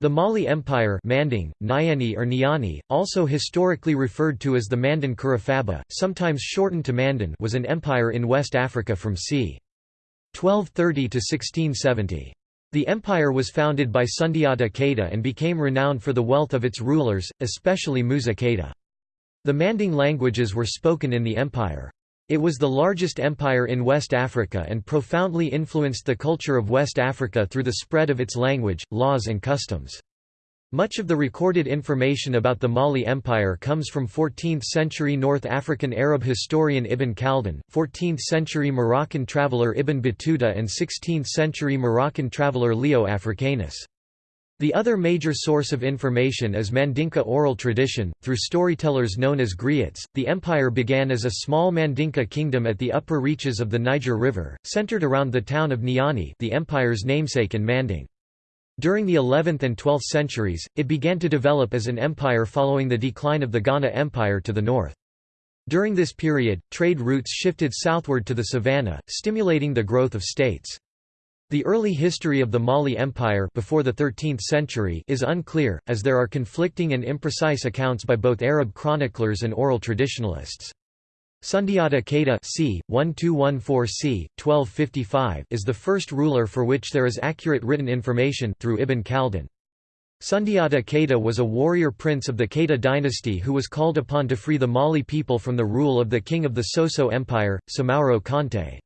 The Mali Empire Manding, Nyani or Nyani, also historically referred to as the Mandan Kurufaba, sometimes shortened to Mandan was an empire in West Africa from c. 1230 to 1670. The empire was founded by Sundiata Keita and became renowned for the wealth of its rulers, especially Musa Keita. The Manding languages were spoken in the empire. It was the largest empire in West Africa and profoundly influenced the culture of West Africa through the spread of its language, laws and customs. Much of the recorded information about the Mali Empire comes from 14th-century North African Arab historian Ibn Khaldun, 14th-century Moroccan traveller Ibn Battuta and 16th-century Moroccan traveller Leo Africanus. The other major source of information is Mandinka oral tradition, through storytellers known as griots. The empire began as a small Mandinka kingdom at the upper reaches of the Niger River, centered around the town of Niani, the empire's namesake in Manding. During the 11th and 12th centuries, it began to develop as an empire following the decline of the Ghana Empire to the north. During this period, trade routes shifted southward to the savannah, stimulating the growth of states. The early history of the Mali Empire before the 13th century is unclear, as there are conflicting and imprecise accounts by both Arab chroniclers and oral traditionalists. Sundiata Keita c. 1214 c. 1255 is the first ruler for which there is accurate written information through Ibn Khaldun. Sundiata Keita was a warrior prince of the Keita dynasty who was called upon to free the Mali people from the rule of the king of the Soso Empire, Samarro Kante.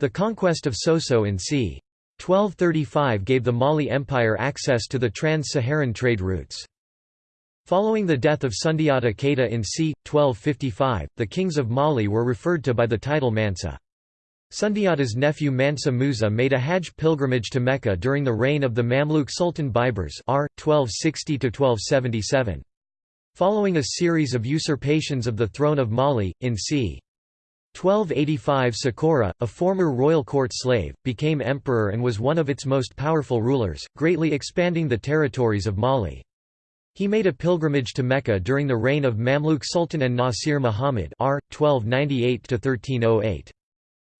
The conquest of Soso in c. 1235 gave the Mali Empire access to the trans-Saharan trade routes. Following the death of Sundiata Keita in c. 1255, the kings of Mali were referred to by the title Mansa. Sundiata's nephew Mansa Musa made a Hajj pilgrimage to Mecca during the reign of the Mamluk Sultan Baibars r. 1260–1277. Following a series of usurpations of the throne of Mali, in c. 1285 Sakura, a former royal court slave, became emperor and was one of its most powerful rulers, greatly expanding the territories of Mali. He made a pilgrimage to Mecca during the reign of Mamluk Sultan an-Nasir Muhammad r. 1298–1308.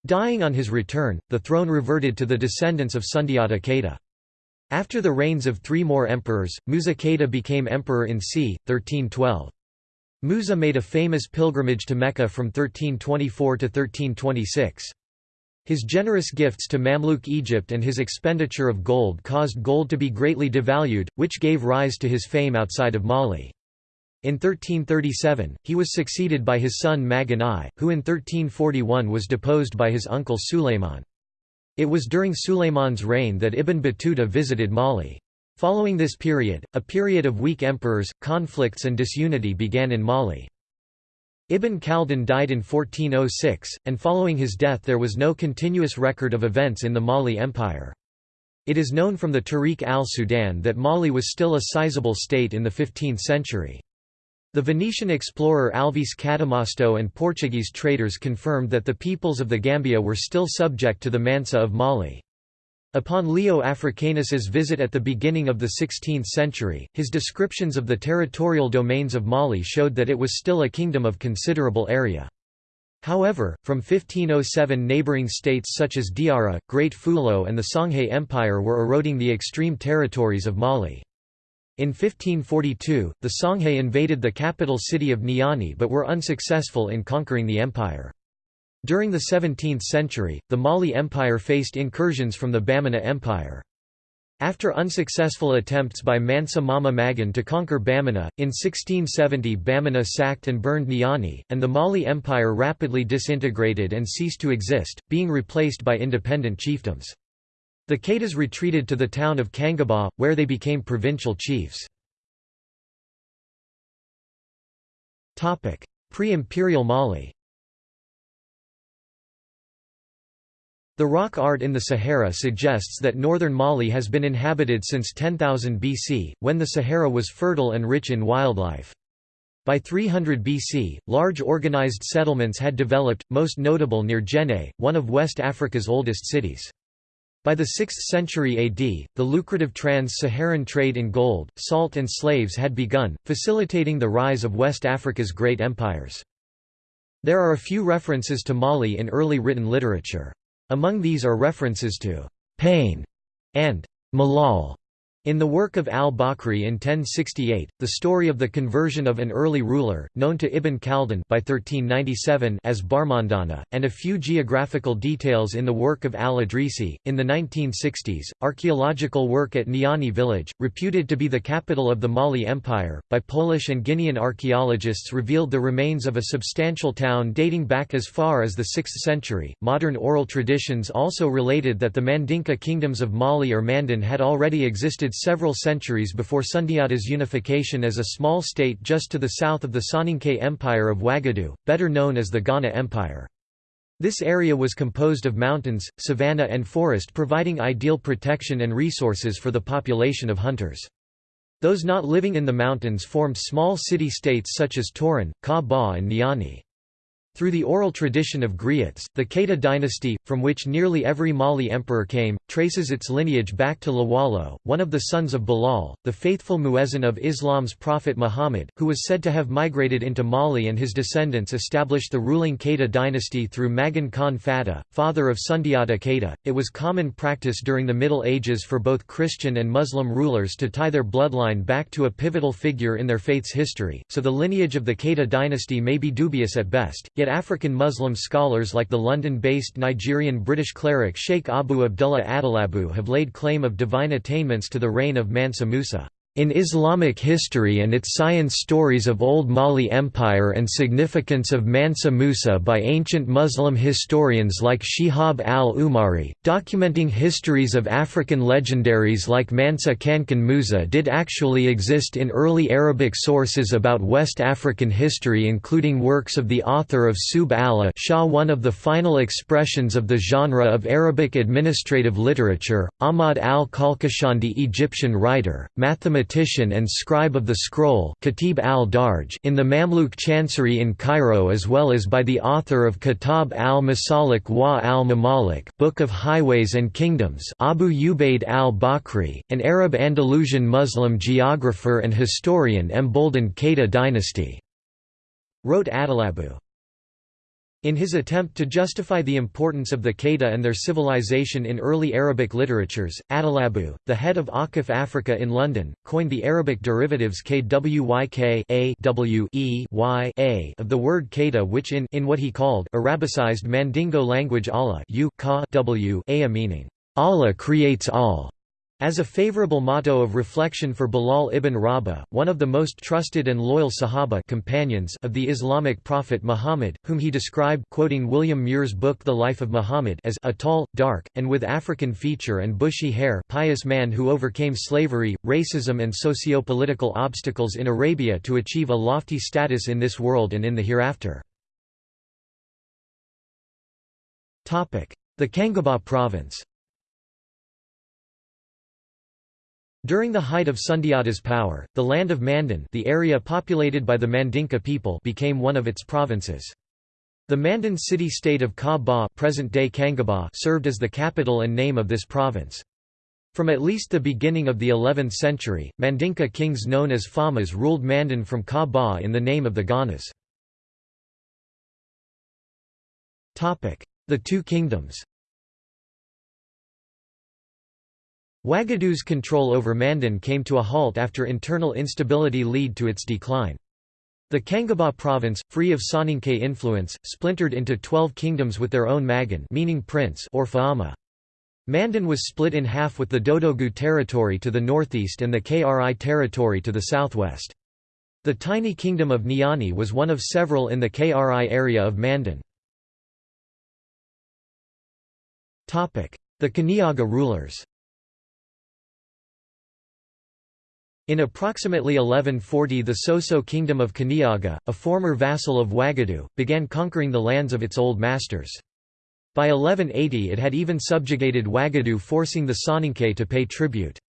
Dying on his return, the throne reverted to the descendants of Sundiata Keita. After the reigns of three more emperors, Musa Keita became emperor in c. 1312. Musa made a famous pilgrimage to Mecca from 1324 to 1326. His generous gifts to Mamluk Egypt and his expenditure of gold caused gold to be greatly devalued, which gave rise to his fame outside of Mali. In 1337, he was succeeded by his son Magan I, who in 1341 was deposed by his uncle Sulayman. It was during Sulayman's reign that Ibn Battuta visited Mali. Following this period, a period of weak emperors, conflicts and disunity began in Mali. Ibn Khaldun died in 1406, and following his death there was no continuous record of events in the Mali Empire. It is known from the Tarikh al-Sudan that Mali was still a sizable state in the 15th century. The Venetian explorer Alvise Cadamosto and Portuguese traders confirmed that the peoples of the Gambia were still subject to the Mansa of Mali. Upon Leo Africanus's visit at the beginning of the 16th century, his descriptions of the territorial domains of Mali showed that it was still a kingdom of considerable area. However, from 1507 neighboring states such as Diara, Great Fulo and the Songhay Empire were eroding the extreme territories of Mali. In 1542, the Songhay invaded the capital city of Niani but were unsuccessful in conquering the empire. During the 17th century, the Mali Empire faced incursions from the Bamana Empire. After unsuccessful attempts by Mansa Mama Magan to conquer Bamana, in 1670 Bamana sacked and burned Niani, and the Mali Empire rapidly disintegrated and ceased to exist, being replaced by independent chiefdoms. The Keitas retreated to the town of Kangaba, where they became provincial chiefs. Pre-imperial Mali The rock art in the Sahara suggests that northern Mali has been inhabited since 10,000 BC, when the Sahara was fertile and rich in wildlife. By 300 BC, large organized settlements had developed, most notable near Djenné, one of West Africa's oldest cities. By the 6th century AD, the lucrative trans-Saharan trade in gold, salt and slaves had begun, facilitating the rise of West Africa's great empires. There are a few references to Mali in early written literature. Among these are references to «pain» and «malal» In the work of al-Bakri in 1068, the story of the conversion of an early ruler, known to Ibn Khaldun by 1397 as Barmandana, and a few geographical details in the work of al-Idrisi. In the 1960s, archaeological work at Niani village, reputed to be the capital of the Mali Empire, by Polish and Guinean archaeologists revealed the remains of a substantial town dating back as far as the 6th century. Modern oral traditions also related that the Mandinka kingdoms of Mali or Mandan had already existed several centuries before Sundiata's unification as a small state just to the south of the Soninke Empire of Wagadu, better known as the Ghana Empire. This area was composed of mountains, savanna and forest providing ideal protection and resources for the population of hunters. Those not living in the mountains formed small city-states such as Torin, Ka Ba and Niani. Through the oral tradition of griots, the Keita dynasty, from which nearly every Mali emperor came, traces its lineage back to Lawalo, one of the sons of Bilal, the faithful muezzin of Islam's prophet Muhammad, who was said to have migrated into Mali and his descendants established the ruling Keita dynasty through Magan Khan Fata, father of Sundiata Keita. It was common practice during the Middle Ages for both Christian and Muslim rulers to tie their bloodline back to a pivotal figure in their faith's history, so the lineage of the Keita dynasty may be dubious at best, yet Yet African Muslim scholars like the London-based Nigerian-British cleric Sheikh Abu Abdullah Adalabu have laid claim of divine attainments to the reign of Mansa Musa. In Islamic history and its science stories of Old Mali Empire and significance of Mansa Musa by ancient Muslim historians like Shihab al-Umari, documenting histories of African legendaries like Mansa Kankan Musa did actually exist in early Arabic sources about West African history including works of the author of Subh al-A'sha one of the final expressions of the genre of Arabic administrative literature, Ahmad al-Kalkashandi Egyptian writer, mathematician mathematician and scribe of the scroll Khatib al-Darj in the Mamluk Chancery in Cairo as well as by the author of Kitab al-Masalik wa al-Mamalik Book of Highways and Kingdoms Abu Ubaid al-Bakri, an Arab Andalusian Muslim geographer and historian emboldened Keita dynasty. Wrote Adalabu. In his attempt to justify the importance of the Keita and their civilization in early Arabic literatures, Adalabu, the head of Akif Africa in London, coined the Arabic derivatives kyk a w e y a of the word Keita which in, in what he called Arabicized Mandingo language Allah u ka w a meaning, Allah creates all. As a favorable motto of reflection for Bilal ibn Rabah, one of the most trusted and loyal Sahaba companions of the Islamic prophet Muhammad, whom he described quoting William Muir's book The Life of Muhammad as a tall, dark, and with African feature and bushy hair pious man who overcame slavery, racism and socio-political obstacles in Arabia to achieve a lofty status in this world and in the hereafter. The Kangaba province During the height of Sundiata's power, the land of Mandan the area populated by the Mandinka people became one of its provinces. The Mandan city-state of Ka Ba present-day Kangaba served as the capital and name of this province. From at least the beginning of the 11th century, Mandinka kings known as Famas ruled Mandan from Ka Ba in the name of the Ghanas. The Two Kingdoms Wagadu's control over Mandan came to a halt after internal instability lead to its decline. The Kangaba province, free of Soninke influence, splintered into twelve kingdoms with their own Magan meaning prince or Faama. Mandan was split in half with the Dodogu territory to the northeast and the Kri territory to the southwest. The tiny kingdom of Niani was one of several in the Kri area of Mandan. The Kaniaga rulers In approximately 1140 the Soso kingdom of Kaniaga, a former vassal of Wagadu, began conquering the lands of its old masters. By 1180 it had even subjugated Wagadu forcing the Soninke to pay tribute.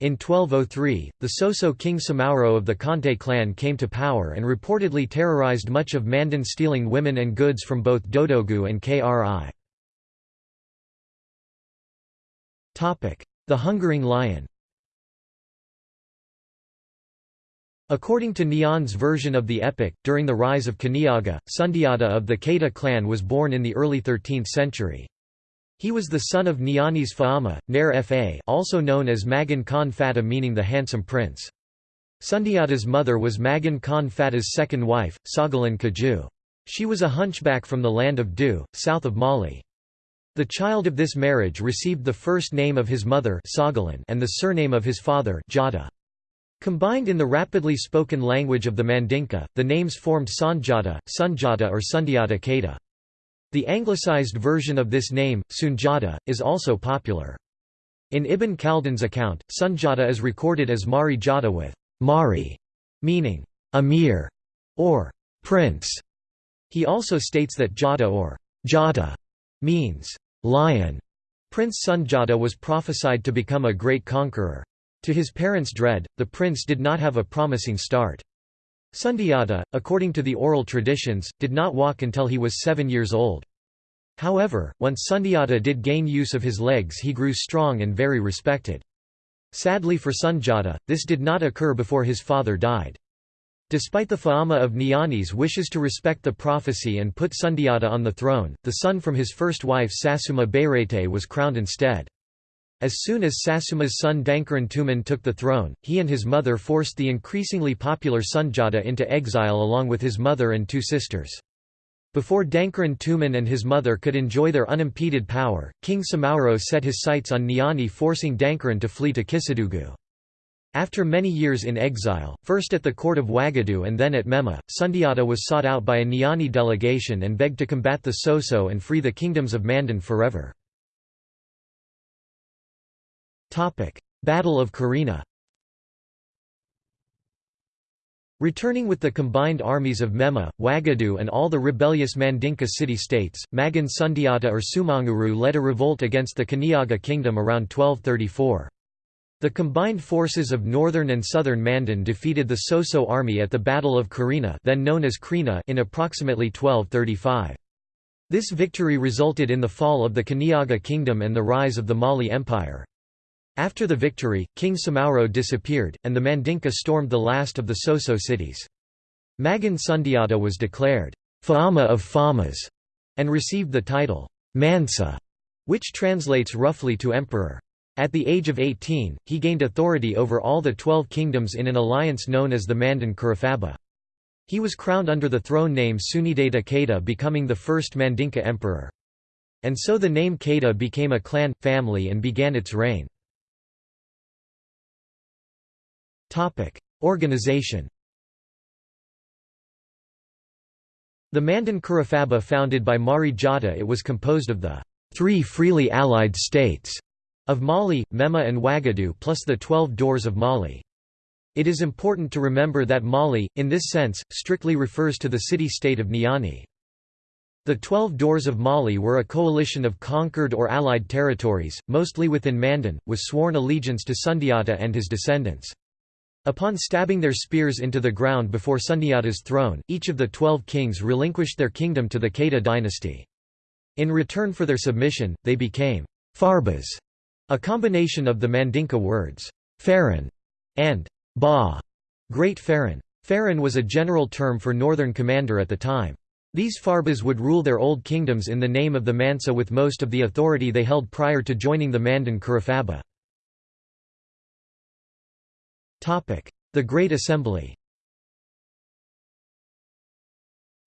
In 1203, the Soso king Samauro of the Kante clan came to power and reportedly terrorized much of Mandan stealing women and goods from both Dodogu and Kri. The Hungering Lion According to Niane's version of the epic, during the rise of Kaniaga, Sundiata of the Keita clan was born in the early 13th century. He was the son of Nianis Faama, Nair Fa also known as Magan Khan Fata meaning the handsome prince. Sundiata's mother was Magan Khan Fata's second wife, Sagalan Kaju. She was a hunchback from the land of Du, south of Mali. The child of this marriage received the first name of his mother Sagalan and the surname of his father Jata. Combined in the rapidly spoken language of the Mandinka, the names formed Sanjata, Sunjata or Sundiata Keita. The anglicized version of this name, Sunjata, is also popular. In Ibn Khaldun's account, Sunjata is recorded as Mari Jata with Mari, meaning Amir or prince. He also states that Jata or Jata means lion. Prince Sunjata was prophesied to become a great conqueror. To his parents' dread, the prince did not have a promising start. Sundiata, according to the oral traditions, did not walk until he was seven years old. However, once Sundiata did gain use of his legs he grew strong and very respected. Sadly for Sunjata, this did not occur before his father died. Despite the Faama of Niani's wishes to respect the prophecy and put Sundiata on the throne, the son from his first wife Sasuma Bayrete was crowned instead. As soon as Sasuma's son Dankaran Tuman took the throne, he and his mother forced the increasingly popular Sunjata into exile along with his mother and two sisters. Before Dankaran Tuman and his mother could enjoy their unimpeded power, King Samauro set his sights on Niani forcing Dankaran to flee to Kisadugu. After many years in exile, first at the court of Wagadu and then at Mema, Sundiata was sought out by a Niani delegation and begged to combat the Soso and free the kingdoms of Mandan forever. Battle of Karina Returning with the combined armies of Mema, Wagadu and all the rebellious Mandinka city-states, Magan Sundiata or Sumanguru led a revolt against the Kaniaga kingdom around 1234. The combined forces of northern and southern Mandan defeated the Soso army at the Battle of Karina then known as Krina in approximately 1235. This victory resulted in the fall of the Kaniaga kingdom and the rise of the Mali Empire. After the victory, King Samauro disappeared, and the Mandinka stormed the last of the Soso cities. Magan Sundiata was declared, Faama of Famas, and received the title, Mansa, which translates roughly to emperor. At the age of 18, he gained authority over all the twelve kingdoms in an alliance known as the Mandan Kurufaba. He was crowned under the throne name Sundiata Keita becoming the first Mandinka emperor. And so the name Keita became a clan, family and began its reign. Organization The Mandan Kurufaba founded by Mari Jata it was composed of the three freely allied states of Mali, Mema and Wagadu plus the Twelve Doors of Mali. It is important to remember that Mali, in this sense, strictly refers to the city-state of Niani. The Twelve Doors of Mali were a coalition of conquered or allied territories, mostly within Mandan, with sworn allegiance to Sundiata and his descendants. Upon stabbing their spears into the ground before Sundiata's throne, each of the twelve kings relinquished their kingdom to the Keita dynasty. In return for their submission, they became Farbas, a combination of the Mandinka words, Faran and Ba, Great Faran. Faran was a general term for northern commander at the time. These Farbas would rule their old kingdoms in the name of the Mansa with most of the authority they held prior to joining the Mandan Kurufaba. The Great Assembly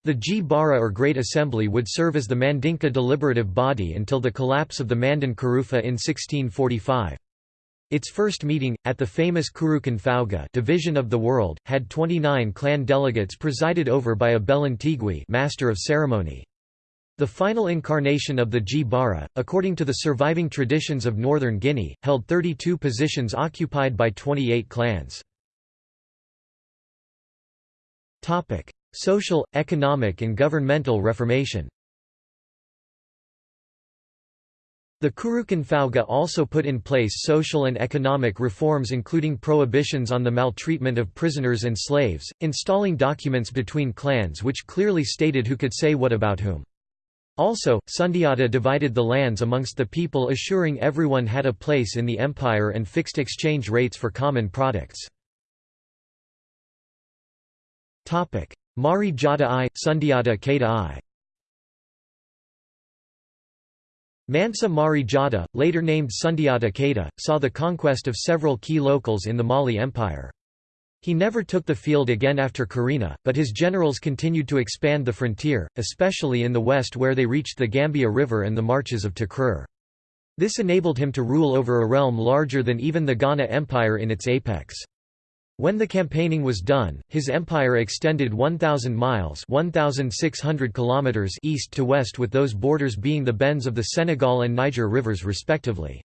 The Gbara or Great Assembly would serve as the Mandinka deliberative body until the collapse of the Mandan Kurufa in 1645. Its first meeting, at the famous Kurukan Fauga division of the world, had 29 clan delegates presided over by a Belantigui master of ceremony. The final incarnation of the Gbara, according to the surviving traditions of northern Guinea, held 32 positions occupied by 28 clans. Social, economic and governmental reformation The Kurukan Fauga also put in place social and economic reforms including prohibitions on the maltreatment of prisoners and slaves, installing documents between clans which clearly stated who could say what about whom. Also, Sundiata divided the lands amongst the people assuring everyone had a place in the empire and fixed exchange rates for common products. Mari Jata I, Sundiata Keita I Mansa Mari Jata, later named Sundiata Keita, saw the conquest of several key locals in the Mali Empire. He never took the field again after Karina, but his generals continued to expand the frontier, especially in the west where they reached the Gambia River and the marches of Takrur. This enabled him to rule over a realm larger than even the Ghana Empire in its apex. When the campaigning was done, his empire extended 1,000 miles 1,600 kilometers east to west with those borders being the bends of the Senegal and Niger rivers respectively.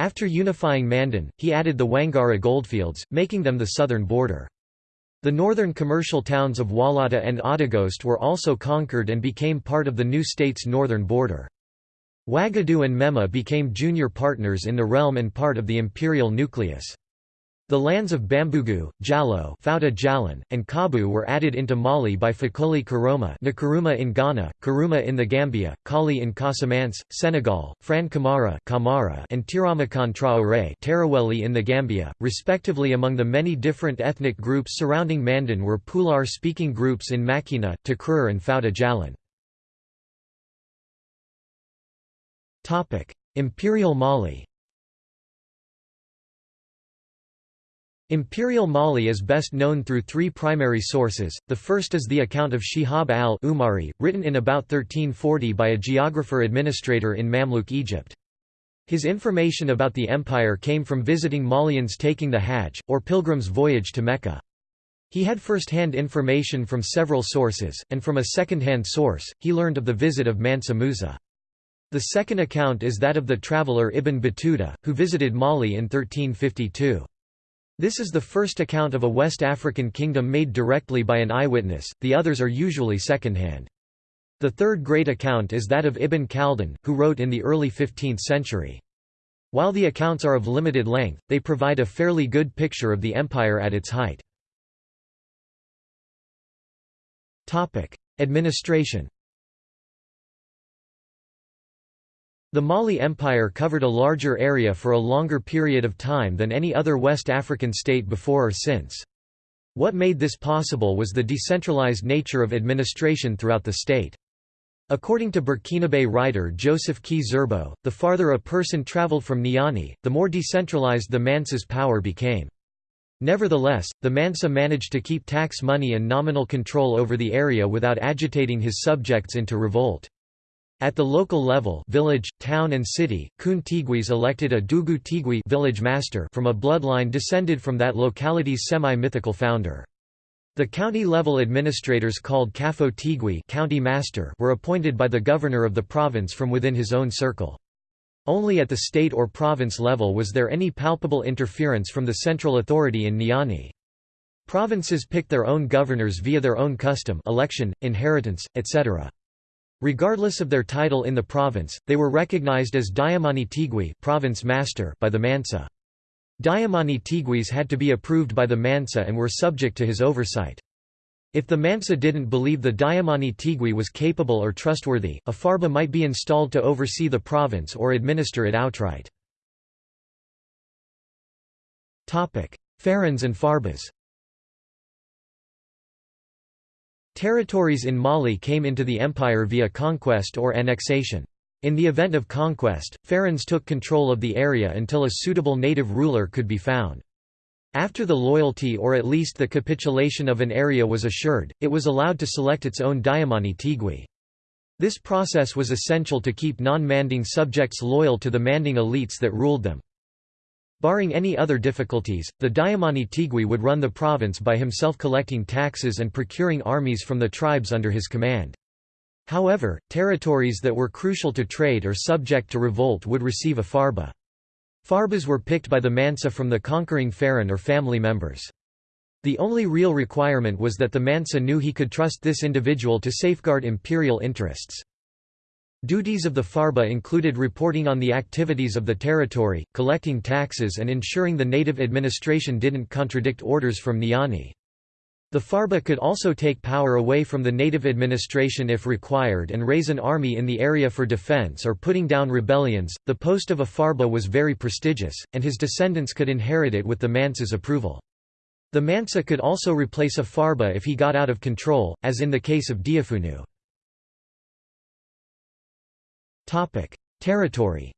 After unifying Mandan, he added the Wangara goldfields, making them the southern border. The northern commercial towns of Walata and Audaghost were also conquered and became part of the new state's northern border. Wagadu and Mema became junior partners in the realm and part of the imperial nucleus. The lands of Bambugu, Jalo Fouta Djallon, and Kabu were added into Mali by Fakoli Karoma Nkrumah in Ghana, Karuma in the Gambia, Kali in Casamance, Senegal, Fran Kamara Kamara and Tiramakan Traoré in the Gambia, respectively among the many different ethnic groups surrounding Mandan were Pular-speaking groups in Macina, Takrur and Fouta Djallon. Imperial Mali Imperial Mali is best known through three primary sources, the first is the account of Shihab al-Umari, written in about 1340 by a geographer-administrator in Mamluk Egypt. His information about the empire came from visiting Malians taking the Hajj, or pilgrim's voyage to Mecca. He had first-hand information from several sources, and from a second-hand source, he learned of the visit of Mansa Musa. The second account is that of the traveller Ibn Battuta, who visited Mali in 1352. This is the first account of a West African kingdom made directly by an eyewitness, the others are usually secondhand. The third great account is that of Ibn Khaldun, who wrote in the early 15th century. While the accounts are of limited length, they provide a fairly good picture of the empire at its height. Administration The Mali Empire covered a larger area for a longer period of time than any other West African state before or since. What made this possible was the decentralized nature of administration throughout the state. According to Burkinabe writer Joseph Ki-Zerbo, the farther a person traveled from Niani, the more decentralized the Mansa's power became. Nevertheless, the Mansa managed to keep tax money and nominal control over the area without agitating his subjects into revolt. At the local level village, town and city, Kun Tigwis elected a Dugu Tigwi village master from a bloodline descended from that locality's semi-mythical founder. The county-level administrators called Kafo Tigwi county master were appointed by the governor of the province from within his own circle. Only at the state or province level was there any palpable interference from the central authority in Niani. Provinces picked their own governors via their own custom election, inheritance, etc. Regardless of their title in the province, they were recognized as Diamani Tigui province master by the Mansa. Diamani Tigwis had to be approved by the Mansa and were subject to his oversight. If the Mansa didn't believe the Diamani Tigui was capable or trustworthy, a Farba might be installed to oversee the province or administer it outright. Pharaons and Farbas Territories in Mali came into the empire via conquest or annexation. In the event of conquest, pharaons took control of the area until a suitable native ruler could be found. After the loyalty or at least the capitulation of an area was assured, it was allowed to select its own Diamani Tigui. This process was essential to keep non-Manding subjects loyal to the Manding elites that ruled them. Barring any other difficulties, the Diamani Tigui would run the province by himself collecting taxes and procuring armies from the tribes under his command. However, territories that were crucial to trade or subject to revolt would receive a farba. Farbas were picked by the Mansa from the conquering Pharaon or family members. The only real requirement was that the Mansa knew he could trust this individual to safeguard imperial interests. Duties of the Farba included reporting on the activities of the territory, collecting taxes and ensuring the native administration didn't contradict orders from Niani. The Farba could also take power away from the native administration if required and raise an army in the area for defense or putting down rebellions. The post of a Farba was very prestigious, and his descendants could inherit it with the Mansa's approval. The Mansa could also replace a Farba if he got out of control, as in the case of Diafunu. Territory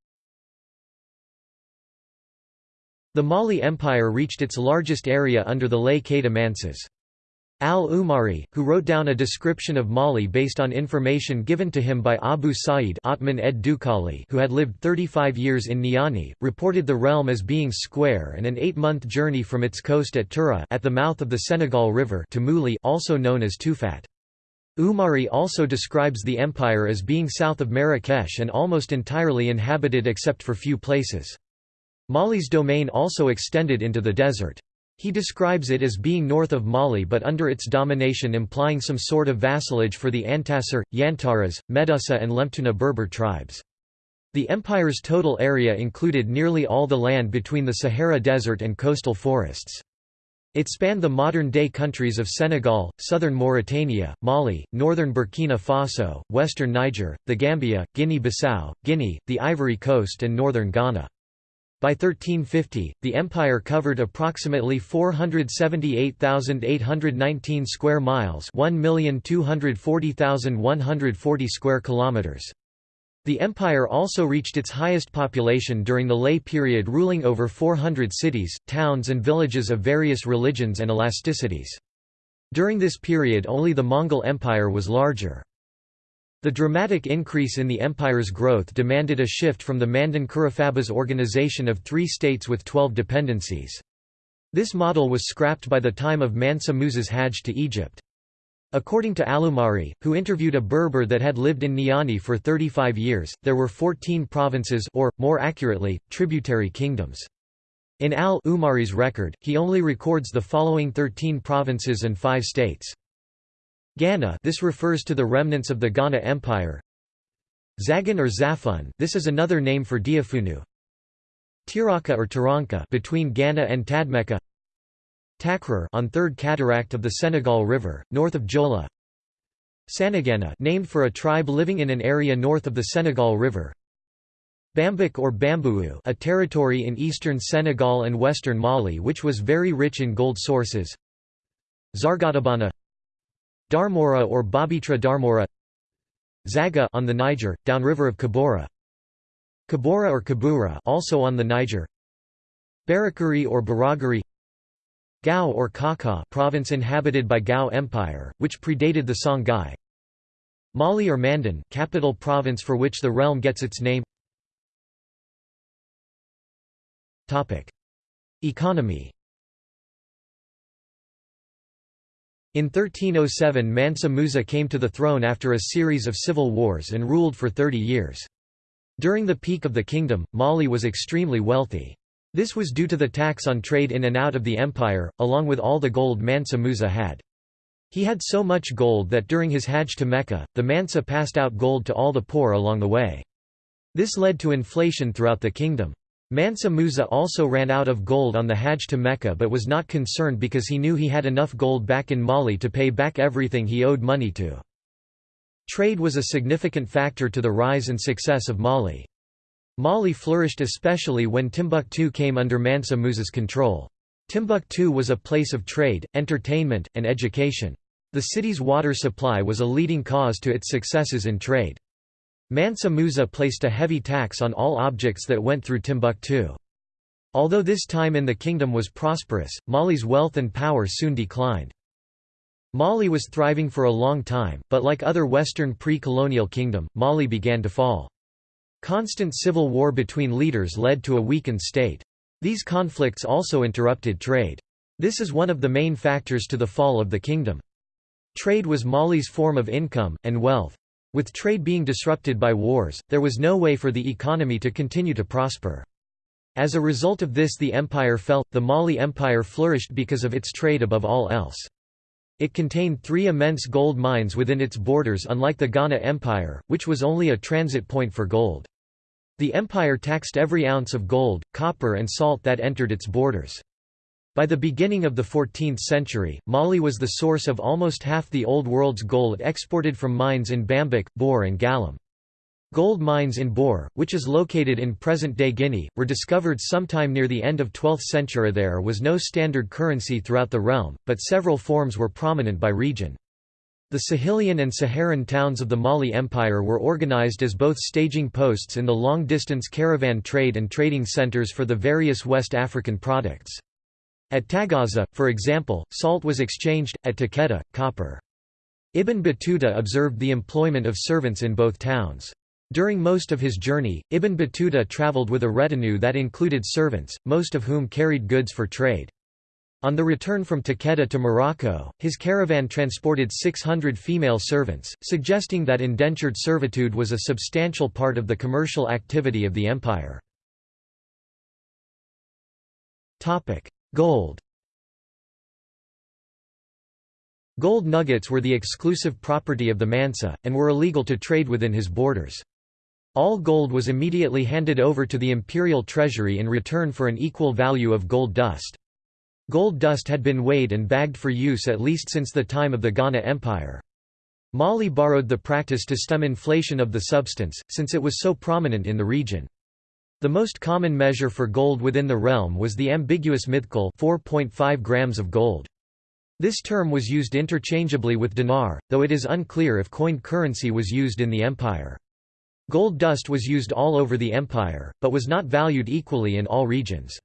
The Mali Empire reached its largest area under the lay Manses. Al-Umari, who wrote down a description of Mali based on information given to him by Abu Sa'id Atman ed Dukali who had lived 35 years in Niani, reported the realm as being square and an eight-month journey from its coast at Tura at the mouth of the Senegal River to Muli also known as Tufat. Umari also describes the empire as being south of Marrakesh and almost entirely inhabited except for few places. Mali's domain also extended into the desert. He describes it as being north of Mali but under its domination implying some sort of vassalage for the Antasar, Yantaras, Medusa and Lemtuna Berber tribes. The empire's total area included nearly all the land between the Sahara Desert and coastal forests. It spanned the modern-day countries of Senegal, southern Mauritania, Mali, northern Burkina Faso, western Niger, the Gambia, Guinea-Bissau, Guinea, the Ivory Coast and northern Ghana. By 1350, the empire covered approximately 478,819 square miles, 1,240,140 square kilometers. The empire also reached its highest population during the Lay period ruling over 400 cities, towns and villages of various religions and elasticities. During this period only the Mongol Empire was larger. The dramatic increase in the empire's growth demanded a shift from the Mandan Kurufaba's organization of three states with twelve dependencies. This model was scrapped by the time of Mansa Musa's Hajj to Egypt. According to al-Umari, who interviewed a Berber that had lived in Niani for 35 years, there were 14 provinces or, more accurately, tributary kingdoms. In al-Umari's record, he only records the following 13 provinces and 5 states. Ghana this refers to the remnants of the Ghana Empire Zagan or Zafun this is another name for Diafunu Tiraka or Taranka between Ghana and Tadmeka Takrur on Third Cataract of the Senegal River, north of Jola. Sanagana named for a tribe living in an area north of the Senegal River. Bambuk or Bambuu a territory in eastern Senegal and western Mali which was very rich in gold sources. Zargatabana Darmora or Babitra Darmora. Zaga on the Niger, downriver of Kabora. Kabora or Kabura also on the Niger. Barakuri or Baragari Gao or Kaka province inhabited by Gao Empire, which predated the Songhai Mali or Mandan capital province for which the realm gets its name Topic: Economy In 1307 Mansa Musa came to the throne after a series of civil wars and ruled for 30 years. During the peak of the kingdom, Mali was extremely wealthy. This was due to the tax on trade in and out of the empire, along with all the gold Mansa Musa had. He had so much gold that during his Hajj to Mecca, the Mansa passed out gold to all the poor along the way. This led to inflation throughout the kingdom. Mansa Musa also ran out of gold on the Hajj to Mecca but was not concerned because he knew he had enough gold back in Mali to pay back everything he owed money to. Trade was a significant factor to the rise and success of Mali. Mali flourished especially when Timbuktu came under Mansa Musa's control. Timbuktu was a place of trade, entertainment, and education. The city's water supply was a leading cause to its successes in trade. Mansa Musa placed a heavy tax on all objects that went through Timbuktu. Although this time in the kingdom was prosperous, Mali's wealth and power soon declined. Mali was thriving for a long time, but like other Western pre-colonial kingdom, Mali began to fall. Constant civil war between leaders led to a weakened state. These conflicts also interrupted trade. This is one of the main factors to the fall of the kingdom. Trade was Mali's form of income, and wealth. With trade being disrupted by wars, there was no way for the economy to continue to prosper. As a result of this the empire fell, the Mali Empire flourished because of its trade above all else. It contained three immense gold mines within its borders unlike the Ghana Empire, which was only a transit point for gold. The empire taxed every ounce of gold, copper and salt that entered its borders. By the beginning of the 14th century, Mali was the source of almost half the Old World's gold exported from mines in Bambuk, Bor and Galam. Gold mines in Bor, which is located in present-day Guinea, were discovered sometime near the end of 12th century. There was no standard currency throughout the realm, but several forms were prominent by region. The Sahelian and Saharan towns of the Mali Empire were organized as both staging posts in the long-distance caravan trade and trading centers for the various West African products. At Tagaza, for example, salt was exchanged, at Takeda, copper. Ibn Battuta observed the employment of servants in both towns. During most of his journey, Ibn Battuta traveled with a retinue that included servants, most of whom carried goods for trade. On the return from Takeda to Morocco, his caravan transported 600 female servants, suggesting that indentured servitude was a substantial part of the commercial activity of the empire. Gold Gold nuggets were the exclusive property of the Mansa, and were illegal to trade within his borders. All gold was immediately handed over to the imperial treasury in return for an equal value of gold dust. Gold dust had been weighed and bagged for use at least since the time of the Ghana Empire. Mali borrowed the practice to stem inflation of the substance, since it was so prominent in the region. The most common measure for gold within the realm was the ambiguous mithqal 4.5 grams of gold. This term was used interchangeably with dinar, though it is unclear if coined currency was used in the empire. Gold dust was used all over the empire, but was not valued equally in all regions.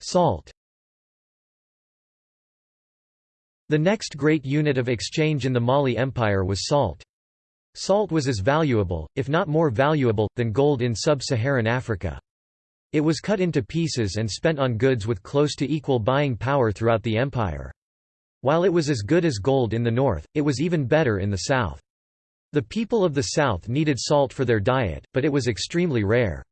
Salt The next great unit of exchange in the Mali Empire was salt. Salt was as valuable, if not more valuable, than gold in sub-Saharan Africa. It was cut into pieces and spent on goods with close to equal buying power throughout the empire. While it was as good as gold in the north, it was even better in the south. The people of the south needed salt for their diet, but it was extremely rare.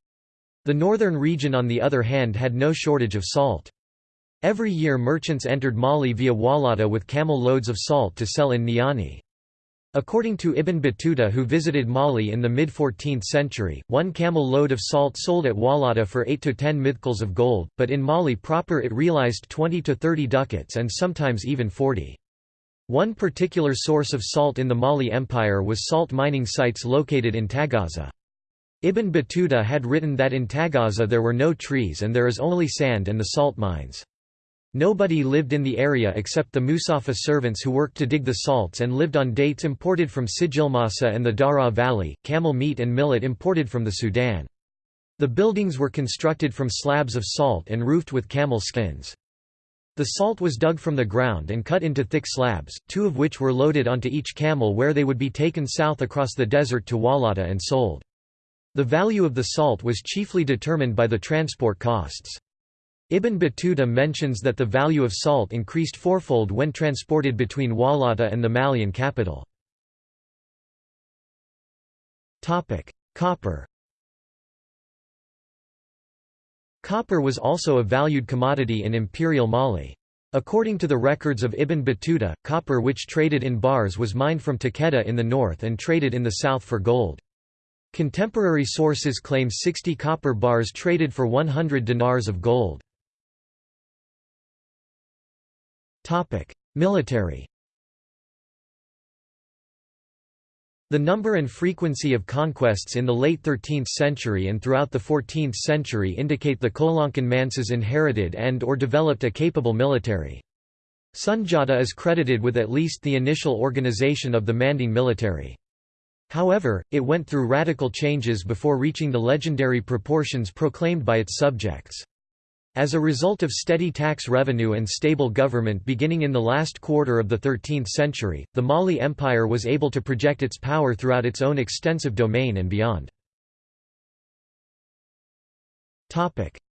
The northern region on the other hand had no shortage of salt. Every year merchants entered Mali via Walata with camel loads of salt to sell in Niani. According to Ibn Battuta who visited Mali in the mid-14th century, one camel load of salt sold at Walata for 8 to 10 mithqals of gold, but in Mali proper it realized 20 to 30 ducats and sometimes even 40. One particular source of salt in the Mali Empire was salt mining sites located in Tagaza. Ibn Battuta had written that in Tagaza there were no trees and there is only sand and the salt mines. Nobody lived in the area except the Masufa servants who worked to dig the salts and lived on dates imported from Sijilmasa and the Dara Valley, camel meat and millet imported from the Sudan. The buildings were constructed from slabs of salt and roofed with camel skins. The salt was dug from the ground and cut into thick slabs, two of which were loaded onto each camel where they would be taken south across the desert to Walata and sold. The value of the salt was chiefly determined by the transport costs. Ibn Battuta mentions that the value of salt increased fourfold when transported between Walata and the Malian capital. Copper Copper was also a valued commodity in imperial Mali. According to the records of Ibn Battuta, copper which traded in bars was mined from Takeda in the north and traded in the south for gold. Contemporary sources claim 60 copper bars traded for 100 dinars of gold. Military The number and frequency of conquests in the late 13th century and throughout the 14th century indicate the Kolankan Mansas inherited and or developed a capable military. Sunjata is credited with at least the initial organization of the Manding military. However, it went through radical changes before reaching the legendary proportions proclaimed by its subjects. As a result of steady tax revenue and stable government beginning in the last quarter of the 13th century, the Mali Empire was able to project its power throughout its own extensive domain and beyond.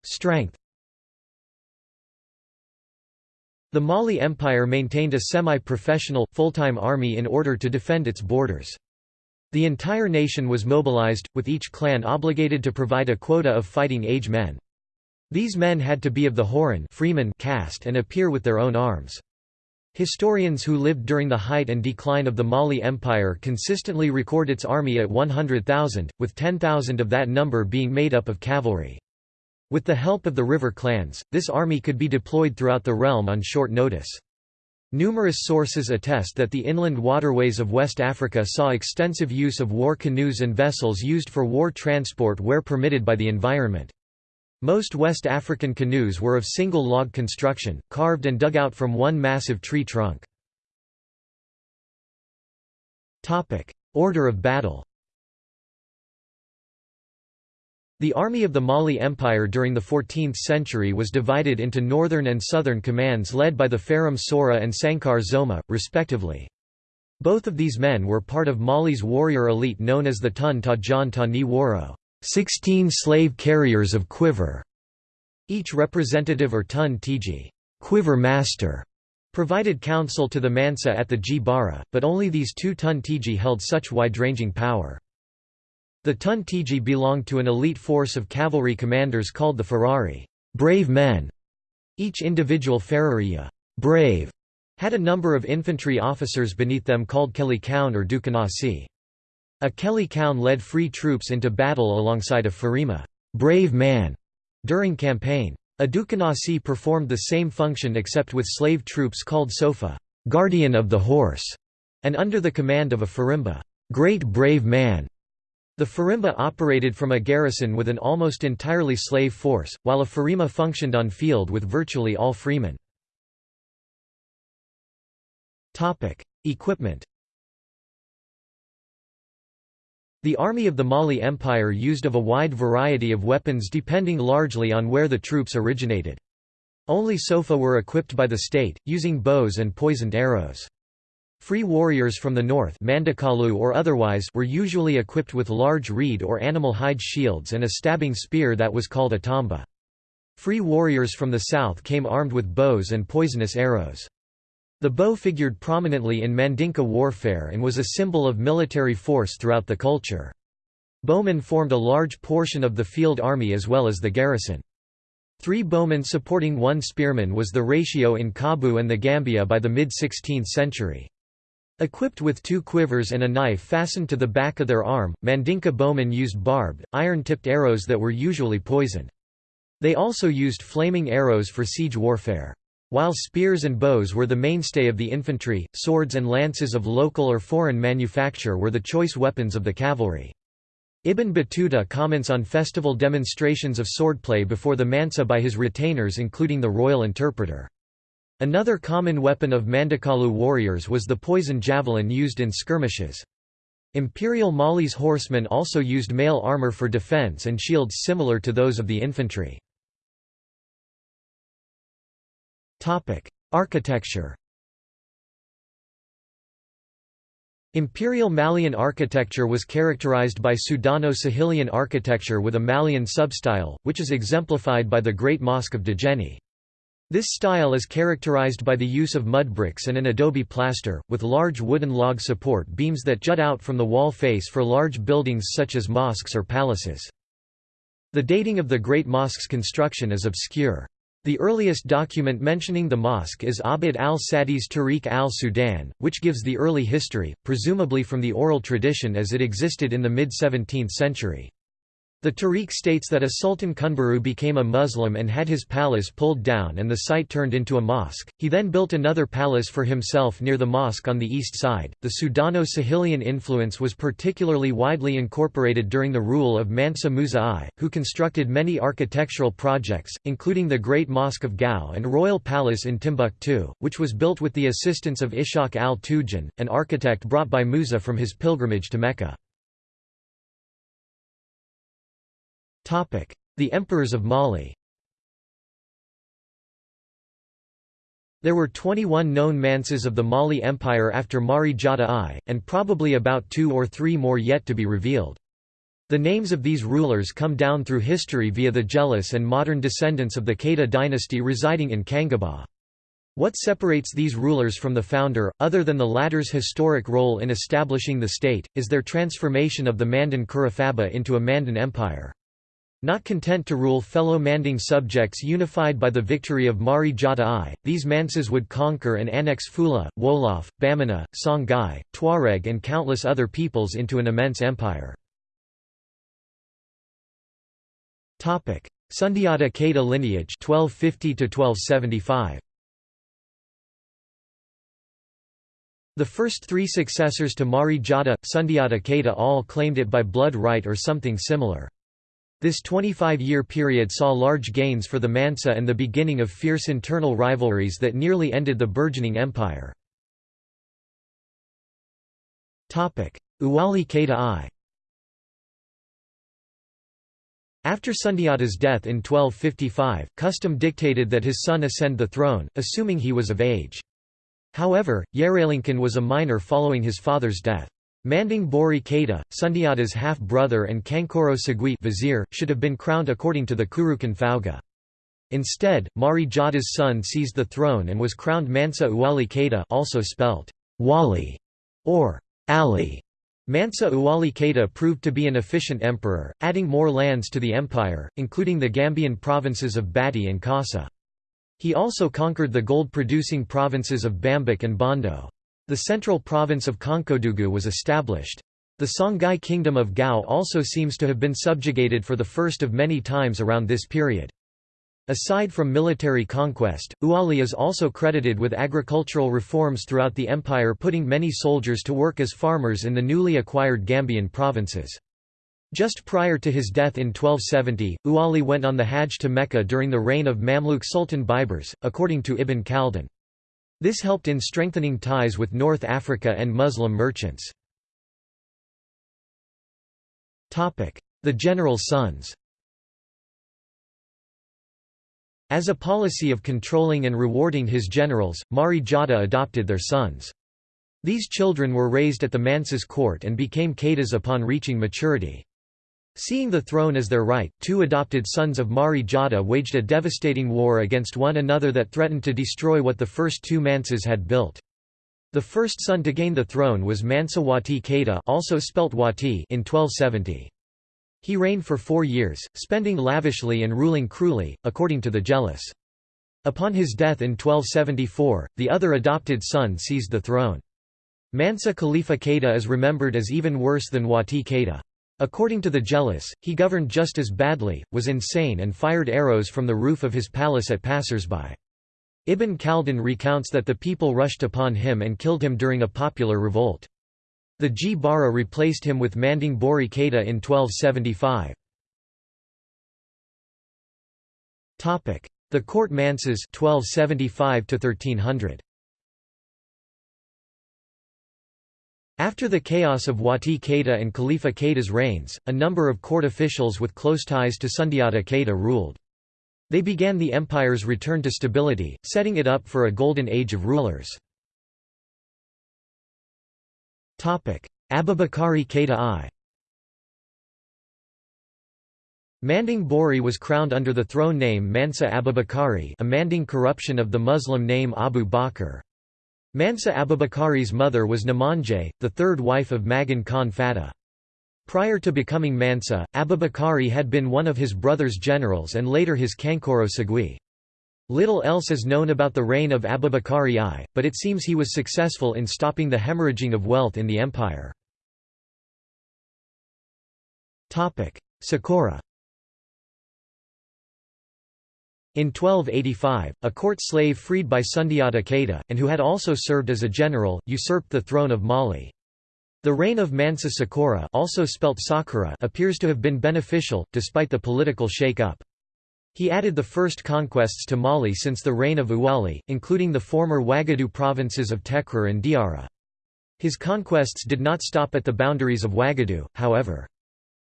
Strength The Mali Empire maintained a semi-professional, full-time army in order to defend its borders. The entire nation was mobilized, with each clan obligated to provide a quota of fighting age men. These men had to be of the Horan freeman caste and appear with their own arms. Historians who lived during the height and decline of the Mali Empire consistently record its army at 100,000, with 10,000 of that number being made up of cavalry. With the help of the river clans, this army could be deployed throughout the realm on short notice. Numerous sources attest that the inland waterways of West Africa saw extensive use of war canoes and vessels used for war transport where permitted by the environment. Most West African canoes were of single log construction, carved and dug out from one massive tree trunk. Order of battle The army of the Mali Empire during the 14th century was divided into northern and southern commands led by the Faram Sora and Sankar Zoma, respectively. Both of these men were part of Mali's warrior elite known as the Tun Tajan Woro, 16 slave carriers of quiver. Each representative or Tun Tiji quiver master, provided counsel to the Mansa at the Gbara, but only these two Tun Tiji held such wide-ranging power. The Ton Tigi belonged to an elite force of cavalry commanders called the Farari brave men". Each individual Farariya brave", had a number of infantry officers beneath them called Keli Kaun or Dukanasi. A Keli Kaun led free troops into battle alongside a Farima brave man", during campaign. A Dukanasi performed the same function except with slave troops called Sofa guardian of the horse", and under the command of a Farima great brave man". The Farima operated from a garrison with an almost entirely slave force, while a Farima functioned on field with virtually all freemen. Equipment The army of the Mali Empire used of a wide variety of weapons depending largely on where the troops originated. Only Sofa were equipped by the state, using bows and poisoned arrows. Free warriors from the north Mandekalu or otherwise were usually equipped with large reed or animal hide shields and a stabbing spear that was called a tamba. Free warriors from the south came armed with bows and poisonous arrows. The bow figured prominently in Mandinka warfare and was a symbol of military force throughout the culture. Bowmen formed a large portion of the field army as well as the garrison. Three bowmen supporting one spearman was the ratio in Kabu and the Gambia by the mid-16th century. Equipped with two quivers and a knife fastened to the back of their arm, Mandinka bowmen used barbed, iron-tipped arrows that were usually poisoned. They also used flaming arrows for siege warfare. While spears and bows were the mainstay of the infantry, swords and lances of local or foreign manufacture were the choice weapons of the cavalry. Ibn Battuta comments on festival demonstrations of swordplay before the Mansa by his retainers including the royal interpreter. Another common weapon of Mandekalu warriors was the poison javelin used in skirmishes. Imperial Mali's horsemen also used mail armor for defense and shields similar to those of the infantry. Architecture Imperial Malian architecture was characterized by Sudano-Sahelian architecture with a Malian substyle, which is exemplified by the Great Mosque of Djenné. This style is characterized by the use of mud bricks and an adobe plaster, with large wooden log support beams that jut out from the wall face for large buildings such as mosques or palaces. The dating of the Great Mosque's construction is obscure. The earliest document mentioning the mosque is Abd al-Sadi's Tarikh al-Sudan, which gives the early history, presumably from the oral tradition as it existed in the mid-17th century. The Tarikh states that a Sultan Kunbaru became a Muslim and had his palace pulled down and the site turned into a mosque. He then built another palace for himself near the mosque on the east side. The Sudano Sahelian influence was particularly widely incorporated during the rule of Mansa Musa I, who constructed many architectural projects, including the Great Mosque of Gao and Royal Palace in Timbuktu, which was built with the assistance of Ishaq al-Tuedjin, an architect brought by Musa from his pilgrimage to Mecca. The Emperors of Mali There were 21 known Mansas of the Mali Empire after Mari Jata I, and probably about two or three more yet to be revealed. The names of these rulers come down through history via the Jealous and modern descendants of the Keita dynasty residing in Kangaba. What separates these rulers from the founder, other than the latter's historic role in establishing the state, is their transformation of the Manden Kurufaba into a Mandan empire. Not content to rule fellow Manding subjects unified by the victory of Mari Jata I, these Mansas would conquer and annex Fula, Wolof, Bamana, Songhai, Tuareg and countless other peoples into an immense empire. Sundiata Keita lineage 1250 -1275. The first three successors to Mari Jata, Sundiata Keita all claimed it by blood right or something similar. This 25-year period saw large gains for the Mansa and the beginning of fierce internal rivalries that nearly ended the burgeoning empire. Uwali Keita I After Sundiata's death in 1255, custom dictated that his son ascend the throne, assuming he was of age. However, Yeralinkan was a minor following his father's death. Manding Bori Keita, Sundiata's half-brother and Kankoro Sagui vizier, should have been crowned according to the Kurukan Fuga. Instead, Mari Jata's son seized the throne and was crowned Mansa Uwali Keita also spelt Wali or Ali. Mansa Uwali Keita proved to be an efficient emperor, adding more lands to the empire, including the Gambian provinces of Bati and Kassa. He also conquered the gold-producing provinces of Bambuk and Bondo. The central province of Konkodugu was established. The Songhai kingdom of Gao also seems to have been subjugated for the first of many times around this period. Aside from military conquest, Uali is also credited with agricultural reforms throughout the empire putting many soldiers to work as farmers in the newly acquired Gambian provinces. Just prior to his death in 1270, Uali went on the Hajj to Mecca during the reign of Mamluk Sultan Baibars, according to Ibn Khaldun. This helped in strengthening ties with North Africa and Muslim merchants. The general's sons As a policy of controlling and rewarding his generals, Mari Jata adopted their sons. These children were raised at the Mansa's court and became Keitas upon reaching maturity. Seeing the throne as their right, two adopted sons of Mari Jata waged a devastating war against one another that threatened to destroy what the first two Mansas had built. The first son to gain the throne was Mansa Wati Keita also spelt Wati in 1270. He reigned for four years, spending lavishly and ruling cruelly, according to the Jealous. Upon his death in 1274, the other adopted son seized the throne. Mansa Khalifa Keita is remembered as even worse than Wati Keita. According to the Jealous, he governed just as badly, was insane and fired arrows from the roof of his palace at passers-by. Ibn Khaldun recounts that the people rushed upon him and killed him during a popular revolt. The Gbara replaced him with Manding Bori Keita in 1275. The court manses 1275 1300. After the chaos of Wati Keita and Khalifa Keita's reigns, a number of court officials with close ties to Sundiata Keita ruled. They began the empire's return to stability, setting it up for a golden age of rulers. Abubakari Keita I Manding Bori was crowned under the throne name Mansa Abubakari a Manding corruption of the Muslim name Abu Bakr. Mansa Abubakari's mother was Namanje, the third wife of Magan Khan Fata. Prior to becoming Mansa, Abubakari had been one of his brother's generals and later his Kankoro Sagui. Little else is known about the reign of Abubakari I, but it seems he was successful in stopping the hemorrhaging of wealth in the empire. Sakura In 1285, a court slave freed by Sundiata Keita, and who had also served as a general, usurped the throne of Mali. The reign of Mansa Sakura also spelt Sakura appears to have been beneficial, despite the political shake-up. He added the first conquests to Mali since the reign of Uwali, including the former Wagadu provinces of Takrur and Diara. His conquests did not stop at the boundaries of Wagadu, however.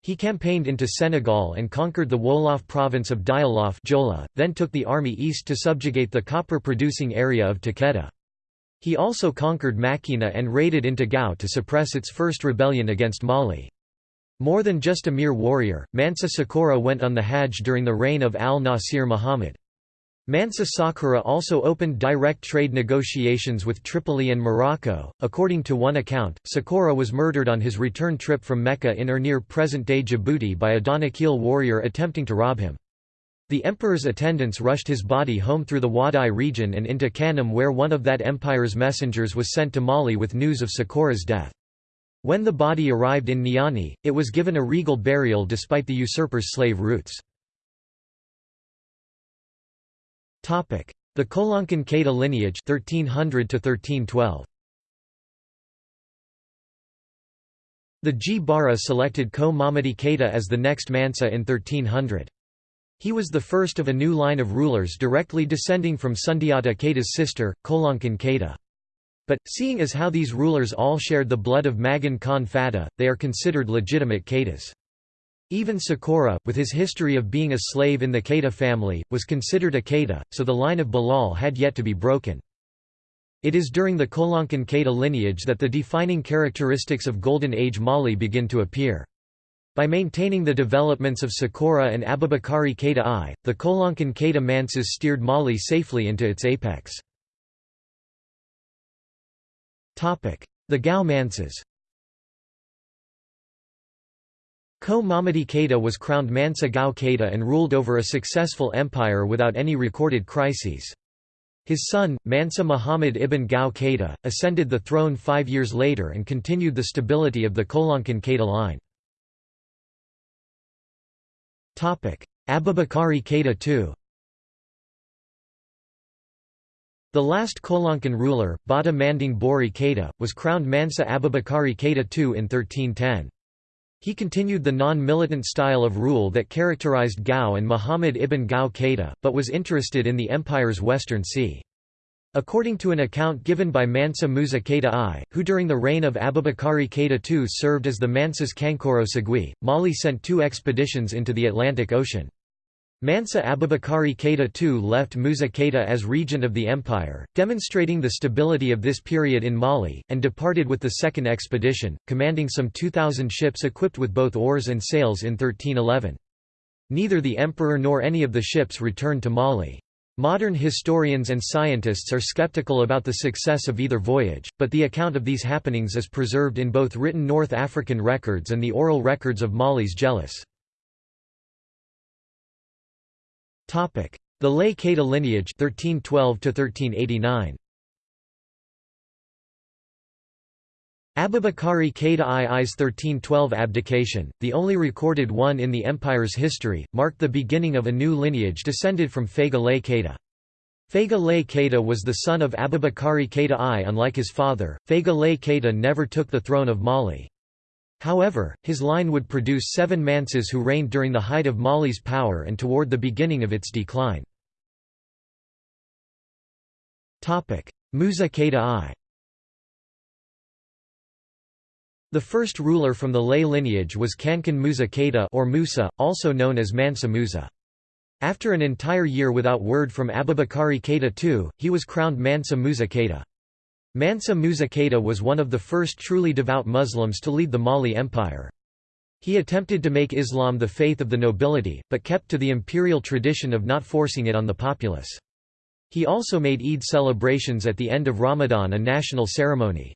He campaigned into Senegal and conquered the Wolof province of Dialof Jola, then took the army east to subjugate the copper-producing area of Takedda. He also conquered Macina and raided into Gao to suppress its first rebellion against Mali. More than just a mere warrior, Mansa Sakura went on the Hajj during the reign of an-Nasir Muhammad. Mansa Sakura also opened direct trade negotiations with Tripoli and Morocco. According to one account, Sakura was murdered on his return trip from Mecca in or near present-day Djibouti by a Danakil warrior attempting to rob him. The emperor's attendants rushed his body home through the Wadai region and into Kanem where one of that empire's messengers was sent to Mali with news of Sakura's death. When the body arrived in Niani, it was given a regal burial despite the usurper's slave roots. The Kolankan Keita lineage 1300 1312. The Gbara selected Ko Mamadi Keita as the next Mansa in 1300. He was the first of a new line of rulers directly descending from Sundiata Keita's sister, Kolankan Keita. But, seeing as how these rulers all shared the blood of Magan Khan Fata, they are considered legitimate Keitas. Even Sakura, with his history of being a slave in the Keita family, was considered a Keita, so the line of Bilal had yet to be broken. It is during the Kolankan Keita lineage that the defining characteristics of Golden Age Mali begin to appear. By maintaining the developments of Sakura and Abubakari Keita I, the Kolankan Keita Manses steered Mali safely into its apex. The Gao Manses Ko Mamadi Keita was crowned Mansa Gao Keita and ruled over a successful empire without any recorded crises. His son, Mansa Muhammad ibn Gao Keita, ascended the throne five years later and continued the stability of the Kolankan Keita line. Abubakari Keita II The last Kolankan ruler, Bata Manding Bori Keita, was crowned Mansa Abubakari Keita II in 1310. He continued the non-militant style of rule that characterized Gao and Muhammad ibn Gao Keita, but was interested in the empire's western sea. According to an account given by Mansa Musa Keita I, who during the reign of Abubakari Keita II served as the Mansas Kankoro Segui, Mali sent two expeditions into the Atlantic Ocean. Mansa Abubakari Keita II left Musa Keita as regent of the empire, demonstrating the stability of this period in Mali, and departed with the second expedition, commanding some 2,000 ships equipped with both oars and sails in 1311. Neither the emperor nor any of the ships returned to Mali. Modern historians and scientists are skeptical about the success of either voyage, but the account of these happenings is preserved in both written North African records and the oral records of Mali's Jellus. The Lay Keita lineage 1312 1389. Abubakari Keita II's 1312 abdication, the only recorded one in the empire's history, marked the beginning of a new lineage descended from Fega Lay Keita. Fega Lay Keita was the son of Abubakari Keita I. Unlike his father, Fega Lay Keita never took the throne of Mali. However, his line would produce seven Manses who reigned during the height of Mali's power and toward the beginning of its decline. Musa Keita I The first ruler from the Lay lineage was Kankan Musa Keita or Musa, also known as Mansa Musa. After an entire year without word from Abubakari Keita II, he was crowned Mansa Musa Keita. Mansa Musa Keita was one of the first truly devout Muslims to lead the Mali Empire. He attempted to make Islam the faith of the nobility, but kept to the imperial tradition of not forcing it on the populace. He also made Eid celebrations at the end of Ramadan a national ceremony.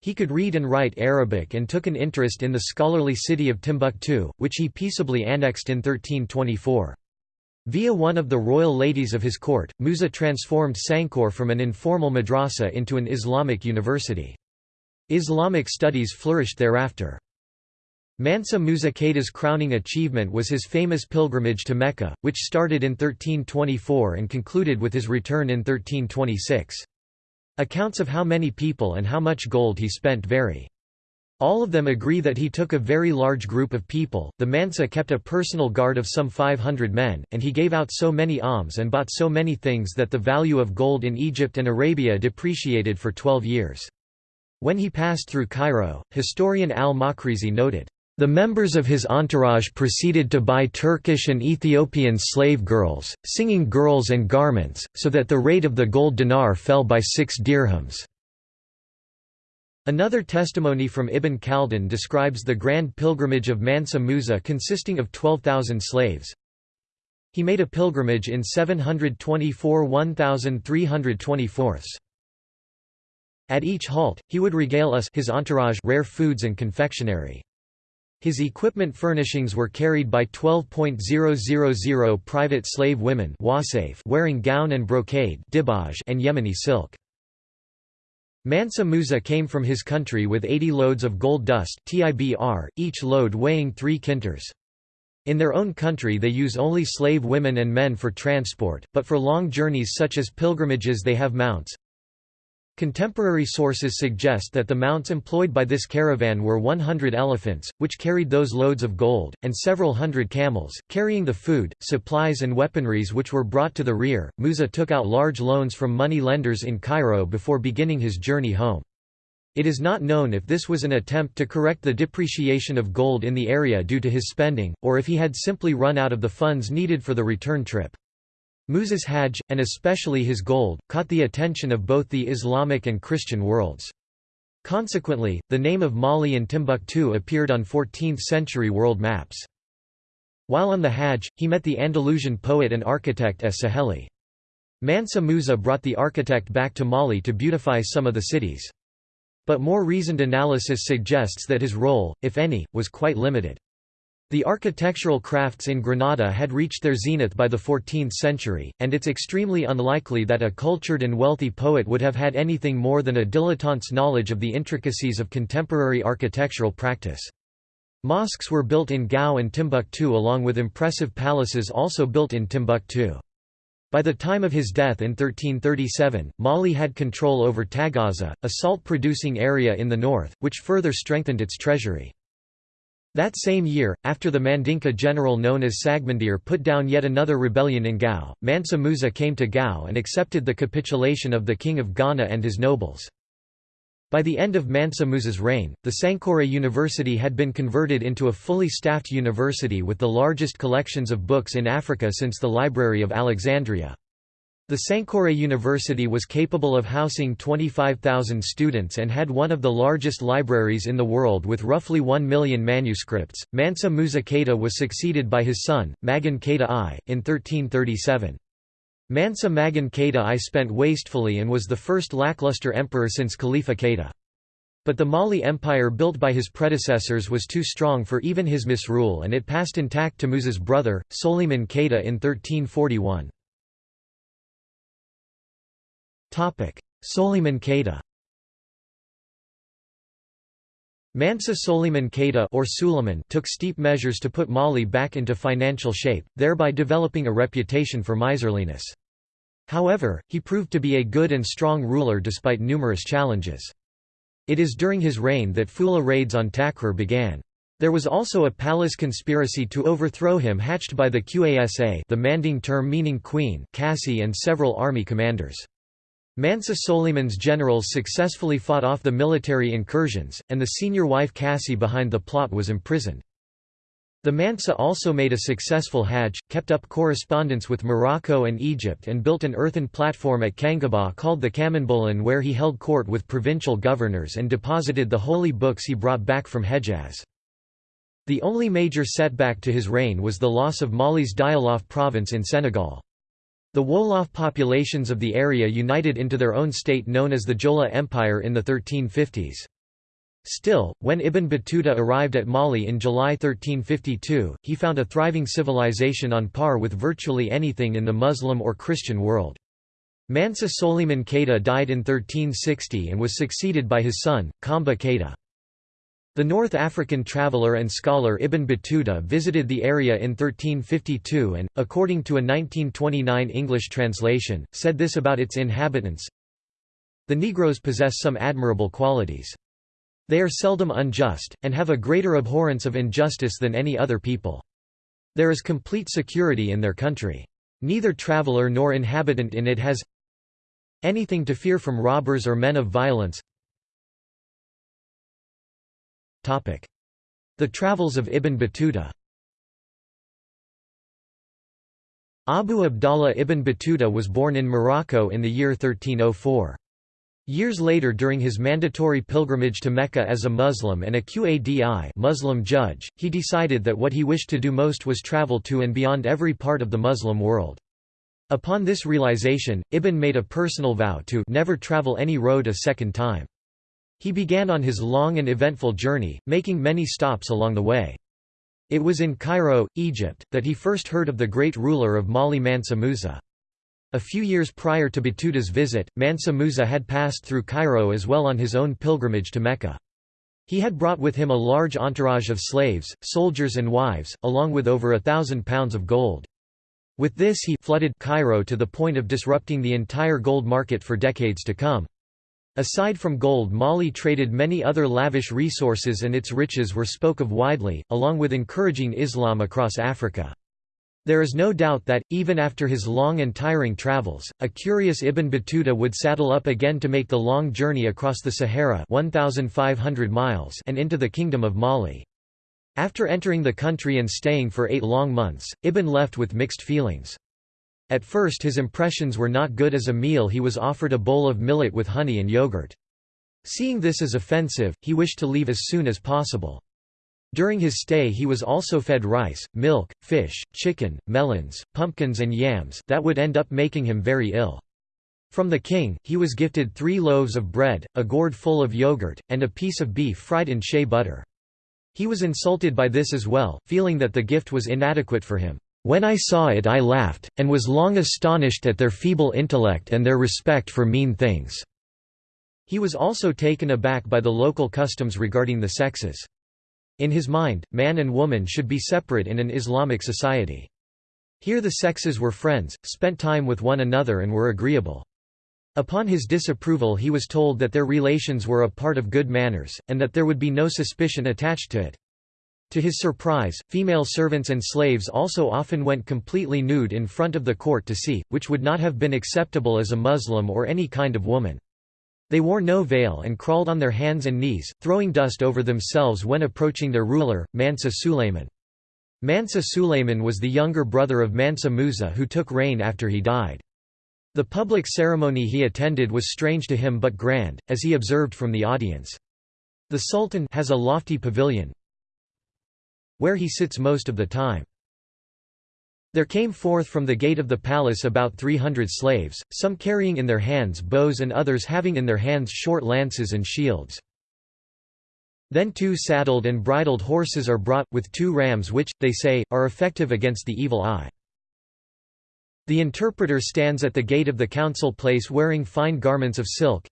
He could read and write Arabic and took an interest in the scholarly city of Timbuktu, which he peaceably annexed in 1324. Via one of the royal ladies of his court, Musa transformed Sankore from an informal madrasa into an Islamic university. Islamic studies flourished thereafter. Mansa Musa Keita's crowning achievement was his famous pilgrimage to Mecca, which started in 1324 and concluded with his return in 1326. Accounts of how many people and how much gold he spent vary. All of them agree that he took a very large group of people. The Mansa kept a personal guard of some 500 men, and he gave out so many alms and bought so many things that the value of gold in Egypt and Arabia depreciated for 12 years. When he passed through Cairo, historian al-Maqrizi noted, the members of his entourage proceeded to buy Turkish and Ethiopian slave girls, singing girls and garments, so that the rate of the gold dinar fell by six dirhams. Another testimony from Ibn Khaldun describes the grand pilgrimage of Mansa Musa consisting of 12,000 slaves. He made a pilgrimage in 724 1324. At each halt, he would regale us his entourage rare foods and confectionery. His equipment furnishings were carried by 12.000 private slave women wearing gown and brocade and Yemeni silk. Mansa Musa came from his country with 80 loads of gold dust tibr, each load weighing 3 qintars. In their own country they use only slave women and men for transport, but for long journeys such as pilgrimages they have mounts. Contemporary sources suggest that the mounts employed by this caravan were 100 elephants, which carried those loads of gold, and several hundred camels, carrying the food, supplies and weaponries which were brought to the rear. Musa took out large loans from money lenders in Cairo before beginning his journey home. It is not known if this was an attempt to correct the depreciation of gold in the area due to his spending, or if he had simply run out of the funds needed for the return trip. Musa's Hajj, and especially his gold, caught the attention of both the Islamic and Christian worlds. Consequently, the name of Mali and Timbuktu appeared on 14th-century world maps. While on the Hajj, he met the Andalusian poet and architect Es Saheli. Mansa Musa brought the architect back to Mali to beautify some of the cities. But more reasoned analysis suggests that his role, if any, was quite limited. The architectural crafts in Granada had reached their zenith by the 14th century, and it's extremely unlikely that a cultured and wealthy poet would have had anything more than a dilettante's knowledge of the intricacies of contemporary architectural practice. Mosques were built in Gao and Timbuktu along with impressive palaces also built in Timbuktu. By the time of his death in 1337, Mali had control over Tagaza, a salt-producing area in the north, which further strengthened its treasury. That same year, after the Mandinka general known as Sagmandir put down yet another rebellion in Gao, Mansa Musa came to Gao and accepted the capitulation of the king of Ghana and his nobles. By the end of Mansa Musa's reign, the Sankore University had been converted into a fully staffed university with the largest collections of books in Africa since the Library of Alexandria. The Sankore University was capable of housing 25,000 students and had one of the largest libraries in the world with roughly 1 million manuscripts. Mansa Musa Keita was succeeded by his son, Magan Keita I, in 1337. Mansa Magan Keita I spent wastefully and was the first lackluster emperor since Khalifa Keita. But the Mali Empire built by his predecessors was too strong for even his misrule and it passed intact to Musa's brother, Soliman Keita in 1341. Soliman Keita Mansa Soliman Keita or Suleiman took steep measures to put Mali back into financial shape, thereby developing a reputation for miserliness. However, he proved to be a good and strong ruler despite numerous challenges. It is during his reign that Fula raids on Takrur began. There was also a palace conspiracy to overthrow him hatched by the Qasa the Manding term meaning queen Cassi and several army commanders. Mansa Soliman's generals successfully fought off the military incursions, and the senior wife Cassie behind the plot was imprisoned. The Mansa also made a successful Hajj, kept up correspondence with Morocco and Egypt and built an earthen platform at Kangaba called the Kamanbolan where he held court with provincial governors and deposited the holy books he brought back from Hejaz. The only major setback to his reign was the loss of Mali's Diyalof province in Senegal. The Wolof populations of the area united into their own state known as the Jolof Empire in the 1350s. Still, when Ibn Battuta arrived at Mali in July 1352, he found a thriving civilization on par with virtually anything in the Muslim or Christian world. Mansa Soliman Keita died in 1360 and was succeeded by his son, Kamba Keita. The North African traveller and scholar Ibn Battuta visited the area in 1352 and, according to a 1929 English translation, said this about its inhabitants, The Negroes possess some admirable qualities. They are seldom unjust, and have a greater abhorrence of injustice than any other people. There is complete security in their country. Neither traveller nor inhabitant in it has anything to fear from robbers or men of violence the Travels of Ibn Battuta Abu Abdallah ibn Battuta was born in Morocco in the year 1304. Years later during his mandatory pilgrimage to Mecca as a Muslim and a Qadi Muslim judge, he decided that what he wished to do most was travel to and beyond every part of the Muslim world. Upon this realization, Ibn made a personal vow to never travel any road a second time. He began on his long and eventful journey, making many stops along the way. It was in Cairo, Egypt, that he first heard of the great ruler of Mali Mansa Musa. A few years prior to Battuta's visit, Mansa Musa had passed through Cairo as well on his own pilgrimage to Mecca. He had brought with him a large entourage of slaves, soldiers and wives, along with over a thousand pounds of gold. With this he flooded Cairo to the point of disrupting the entire gold market for decades to come. Aside from gold Mali traded many other lavish resources and its riches were spoke of widely, along with encouraging Islam across Africa. There is no doubt that, even after his long and tiring travels, a curious Ibn Battuta would saddle up again to make the long journey across the Sahara 1,500 miles and into the Kingdom of Mali. After entering the country and staying for eight long months, Ibn left with mixed feelings. At first his impressions were not good as a meal he was offered a bowl of millet with honey and yogurt. Seeing this as offensive, he wished to leave as soon as possible. During his stay he was also fed rice, milk, fish, chicken, melons, pumpkins and yams that would end up making him very ill. From the king, he was gifted three loaves of bread, a gourd full of yogurt, and a piece of beef fried in shea butter. He was insulted by this as well, feeling that the gift was inadequate for him. When I saw it I laughed, and was long astonished at their feeble intellect and their respect for mean things." He was also taken aback by the local customs regarding the sexes. In his mind, man and woman should be separate in an Islamic society. Here the sexes were friends, spent time with one another and were agreeable. Upon his disapproval he was told that their relations were a part of good manners, and that there would be no suspicion attached to it. To his surprise, female servants and slaves also often went completely nude in front of the court to see, which would not have been acceptable as a Muslim or any kind of woman. They wore no veil and crawled on their hands and knees, throwing dust over themselves when approaching their ruler, Mansa Sulayman. Mansa Sulayman was the younger brother of Mansa Musa who took reign after he died. The public ceremony he attended was strange to him but grand, as he observed from the audience. The Sultan has a lofty pavilion, where he sits most of the time. There came forth from the gate of the palace about three hundred slaves, some carrying in their hands bows and others having in their hands short lances and shields. Then two saddled and bridled horses are brought, with two rams which, they say, are effective against the evil eye. The interpreter stands at the gate of the council place wearing fine garments of silk,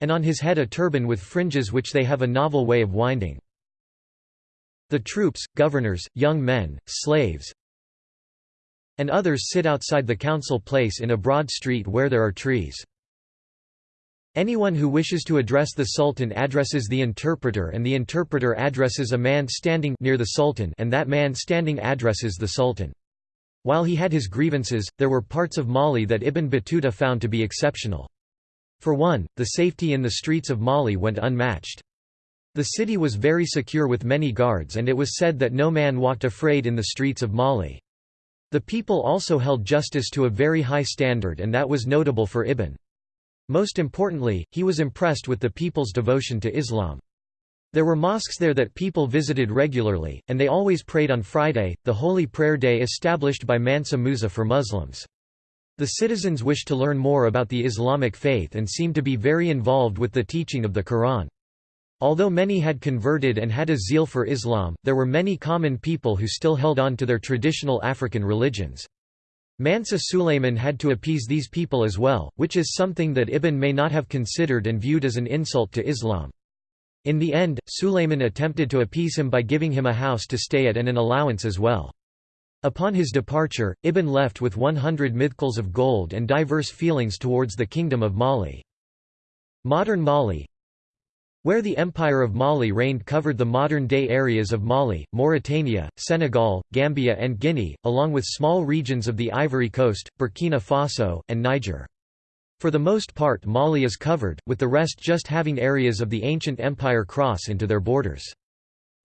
and on his head a turban with fringes which they have a novel way of winding. The troops, governors, young men, slaves, and others sit outside the council place in a broad street where there are trees. Anyone who wishes to address the sultan addresses the interpreter and the interpreter addresses a man standing near the sultan and that man standing addresses the sultan. While he had his grievances, there were parts of Mali that Ibn Battuta found to be exceptional. For one, the safety in the streets of Mali went unmatched. The city was very secure with many guards and it was said that no man walked afraid in the streets of Mali. The people also held justice to a very high standard and that was notable for Ibn. Most importantly, he was impressed with the people's devotion to Islam. There were mosques there that people visited regularly, and they always prayed on Friday, the holy prayer day established by Mansa Musa for Muslims. The citizens wished to learn more about the Islamic faith and seemed to be very involved with the teaching of the Quran. Although many had converted and had a zeal for Islam, there were many common people who still held on to their traditional African religions. Mansa Sulayman had to appease these people as well, which is something that Ibn may not have considered and viewed as an insult to Islam. In the end, Sulayman attempted to appease him by giving him a house to stay at and an allowance as well. Upon his departure, Ibn left with 100 mithqals of gold and diverse feelings towards the kingdom of Mali. Modern Mali, where the Empire of Mali reigned covered the modern-day areas of Mali, Mauritania, Senegal, Gambia and Guinea, along with small regions of the Ivory Coast, Burkina Faso, and Niger. For the most part Mali is covered, with the rest just having areas of the ancient empire cross into their borders.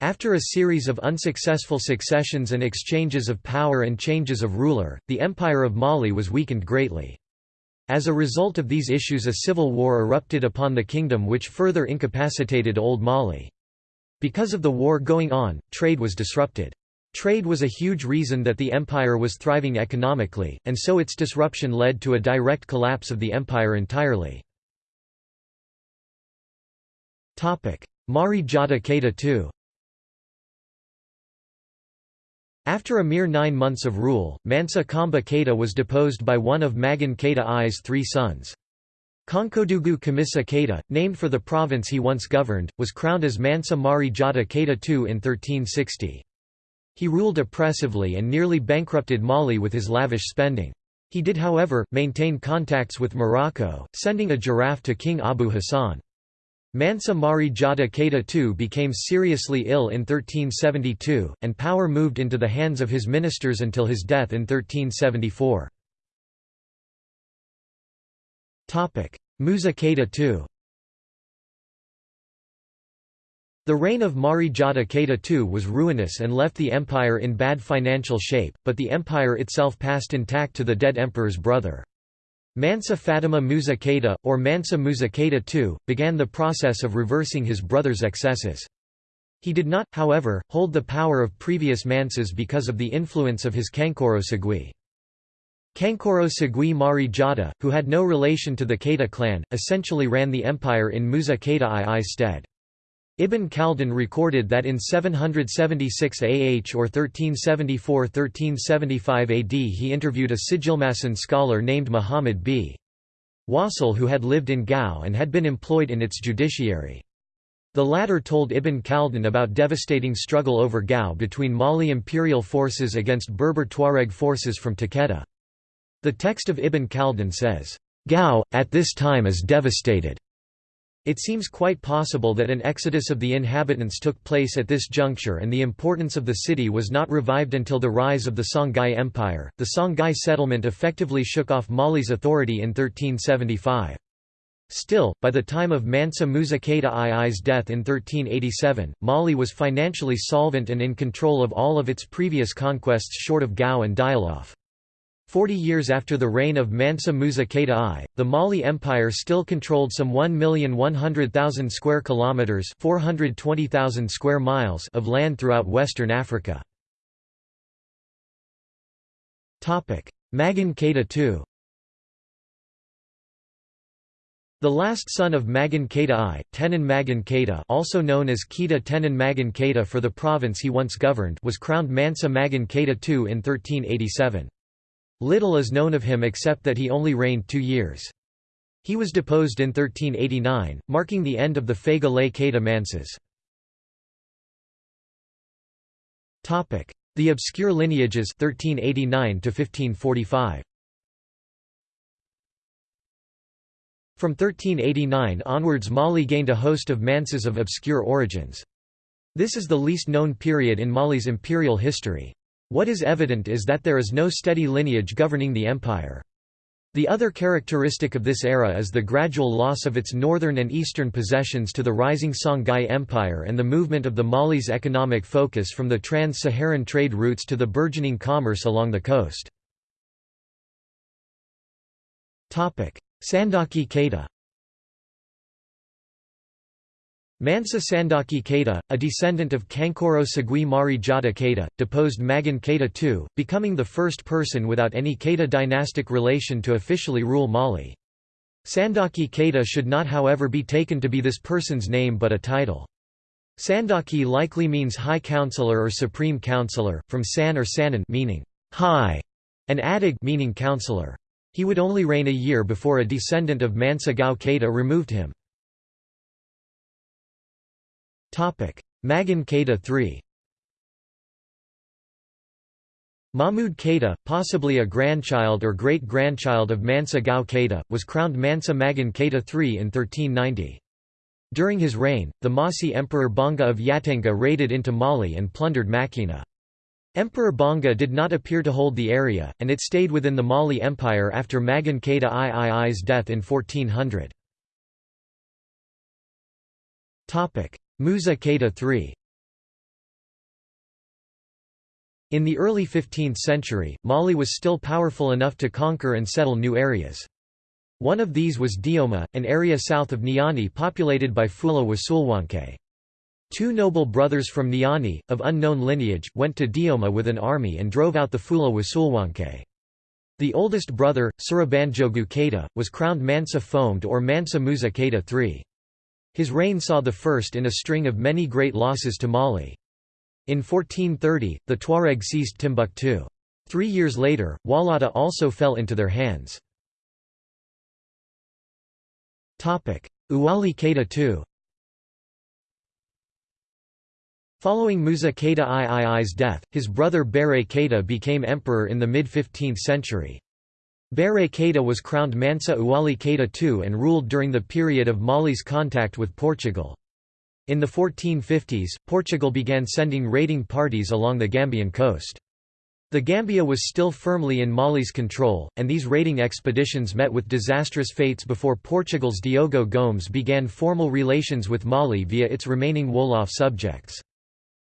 After a series of unsuccessful successions and exchanges of power and changes of ruler, the Empire of Mali was weakened greatly. As a result of these issues a civil war erupted upon the kingdom which further incapacitated Old Mali. Because of the war going on, trade was disrupted. Trade was a huge reason that the empire was thriving economically, and so its disruption led to a direct collapse of the empire entirely. Mari Jata Keita II after a mere nine months of rule, Mansa Kamba Keita was deposed by one of Magan Keita I's three sons. Konkodugu Kamisa Keita, named for the province he once governed, was crowned as Mansa Mari Jata Keita II in 1360. He ruled oppressively and nearly bankrupted Mali with his lavish spending. He did however, maintain contacts with Morocco, sending a giraffe to King Abu Hassan. Mansa Mari Jata Keita II became seriously ill in 1372, and power moved into the hands of his ministers until his death in 1374. Musa Keita II The reign of Mari Jata Keita II was ruinous and left the empire in bad financial shape, but the empire itself passed intact to the dead emperor's brother. Mansa Fatima Musa or Mansa Musa II, began the process of reversing his brother's excesses. He did not, however, hold the power of previous Mansas because of the influence of his Kankoro Segui. Kankoro Segui Mari Jata, who had no relation to the Keita clan, essentially ran the empire in Musa Keita II's stead. Ibn Khaldun recorded that in 776 AH or 1374–1375 AD he interviewed a Sijilmasan scholar named Muhammad b. Wasil who had lived in Gao and had been employed in its judiciary. The latter told Ibn Khaldun about devastating struggle over Gao between Mali imperial forces against Berber Tuareg forces from Takedda. The text of Ibn Khaldun says, "'Gao, at this time is devastated. It seems quite possible that an exodus of the inhabitants took place at this juncture and the importance of the city was not revived until the rise of the Songhai Empire. The Songhai settlement effectively shook off Mali's authority in 1375. Still, by the time of Mansa Musa Keita II's death in 1387, Mali was financially solvent and in control of all of its previous conquests short of Gao and Dialof. Forty years after the reign of Mansa Musa Keita I, the Mali Empire still controlled some 1,100,000 square kilometers (420,000 square miles) of land throughout western Africa. Topic: Magan Keita II. The last son of Magan Keita I, Tenan Magan Keita also known as Keita Tenan Magan Keita for the province he once governed was crowned Mansa Magan Keita II in 1387. Little is known of him except that he only reigned two years. He was deposed in 1389, marking the end of the Fega Lay Keita Mansas. The obscure lineages 1389 to 1545. From 1389 onwards Mali gained a host of manses of obscure origins. This is the least known period in Mali's imperial history. What is evident is that there is no steady lineage governing the empire. The other characteristic of this era is the gradual loss of its northern and eastern possessions to the rising Songhai Empire and the movement of the Mali's economic focus from the trans-Saharan trade routes to the burgeoning commerce along the coast. Sandaki Keita Mansa Sandaki Keita, a descendant of Kankoro Segui Mari Jata Keita, deposed Magan Keita II, becoming the first person without any Keita dynastic relation to officially rule Mali. Sandaki Keita should not however be taken to be this person's name but a title. Sandaki likely means High Counselor or Supreme Counselor, from San or Sanan meaning high, and Adig meaning counselor. He would only reign a year before a descendant of Mansa Gao Keita removed him. Magan Keita III Mahmud Keita, possibly a grandchild or great-grandchild of Mansa Gao Keita, was crowned Mansa Magan Keita III in 1390. During his reign, the Mossi Emperor Bonga of Yatenga raided into Mali and plundered Macina. Emperor Bonga did not appear to hold the area, and it stayed within the Mali Empire after Magan Keita III's death in 1400. Musa Keita III In the early 15th century, Mali was still powerful enough to conquer and settle new areas. One of these was Dioma, an area south of Niani populated by Fula Wasulwanke. Two noble brothers from Niani, of unknown lineage, went to Dioma with an army and drove out the Fula Wasulwanke. The oldest brother, Surabanjogu Keita, was crowned Mansa Fomed or Mansa Musa Keita III. His reign saw the first in a string of many great losses to Mali. In 1430, the Tuareg seized Timbuktu. Three years later, Walata also fell into their hands. Uwali Keita II Following Musa Keita III's death, his brother Bere Keita became emperor in the mid-15th century. Bare Keita was crowned Mansa Uwali Keita II and ruled during the period of Mali's contact with Portugal. In the 1450s, Portugal began sending raiding parties along the Gambian coast. The Gambia was still firmly in Mali's control, and these raiding expeditions met with disastrous fates before Portugal's Diogo Gomes began formal relations with Mali via its remaining Wolof subjects.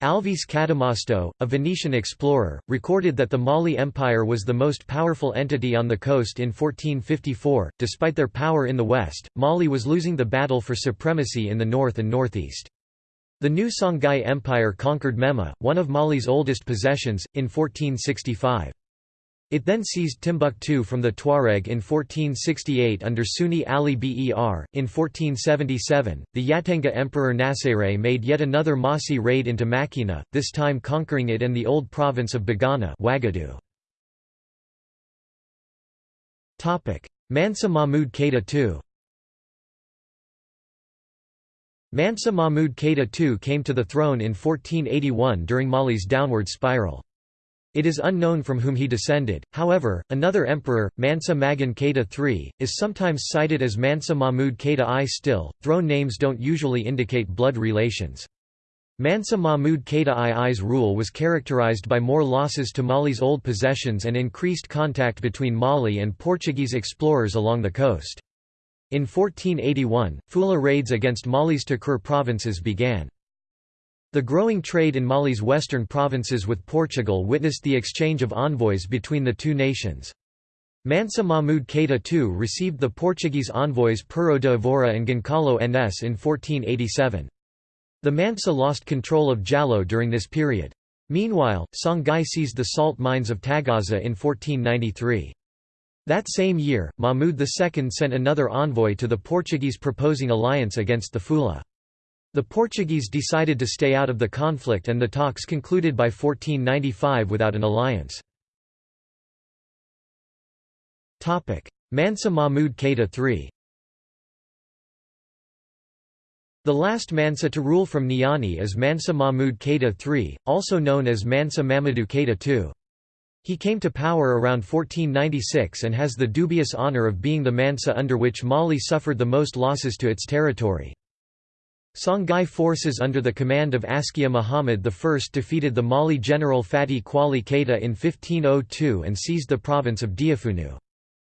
Alvise Cadamosto, a Venetian explorer, recorded that the Mali Empire was the most powerful entity on the coast in 1454. Despite their power in the west, Mali was losing the battle for supremacy in the north and northeast. The new Songhai Empire conquered Mema, one of Mali's oldest possessions, in 1465. It then seized Timbuktu from the Tuareg in 1468 under Sunni Ali Ber. In 1477, the Yatenga Emperor Nasere made yet another Mossi raid into Macina, this time conquering it and the old province of Bagana Mansa Mahmud Keita II Mansa Mahmud Keita II came to the throne in 1481 during Mali's downward spiral. It is unknown from whom he descended, however, another emperor, Mansa Magan Keita III, is sometimes cited as Mansa Mahmud Keita I. Still, throne names don't usually indicate blood relations. Mansa Mahmud Keita II's rule was characterized by more losses to Mali's old possessions and increased contact between Mali and Portuguese explorers along the coast. In 1481, Fula raids against Mali's Takrur provinces began. The growing trade in Mali's western provinces with Portugal witnessed the exchange of envoys between the two nations. Mansa Mahmud Keita II received the Portuguese envoys Pero de Evora and Goncalo Enes in 1487. The Mansa lost control of Jalo during this period. Meanwhile, Songhai seized the salt mines of Tagaza in 1493. That same year, Mahmud II sent another envoy to the Portuguese proposing alliance against the Fula. The Portuguese decided to stay out of the conflict and the talks concluded by 1495 without an alliance. Mansa Mahmud Keita III The last Mansa to rule from Niani is Mansa Mahmud Keita III, also known as Mansa Mamadou Keita II. He came to power around 1496 and has the dubious honor of being the Mansa under which Mali suffered the most losses to its territory. Songhai forces under the command of Askia Muhammad I defeated the Mali general Fati Kwali Keita in 1502 and seized the province of Diafunu.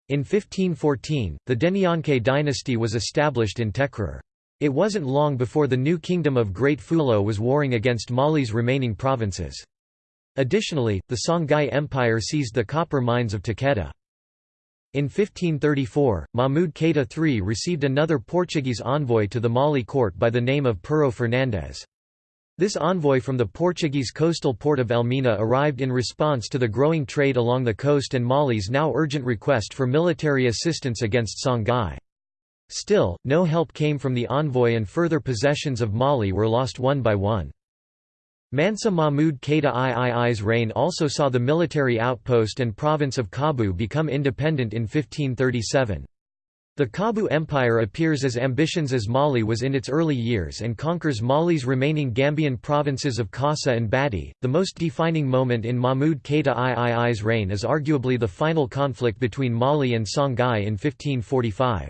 In 1514, the Denyanke dynasty was established in Tekrur. It wasn't long before the new kingdom of Great Fulo was warring against Mali's remaining provinces. Additionally, the Songhai Empire seized the copper mines of Takedda. In 1534, Mahmud Keita III received another Portuguese envoy to the Mali court by the name of Pero Fernandes. This envoy from the Portuguese coastal port of Elmina arrived in response to the growing trade along the coast and Mali's now urgent request for military assistance against Songhai. Still, no help came from the envoy and further possessions of Mali were lost one by one. Mansa Mahmud Keita III's reign also saw the military outpost and province of Kabu become independent in 1537. The Kabu Empire appears as ambitious as Mali was in its early years and conquers Mali's remaining Gambian provinces of Kassa and Bati. The most defining moment in Mahmud Keita III's reign is arguably the final conflict between Mali and Songhai in 1545.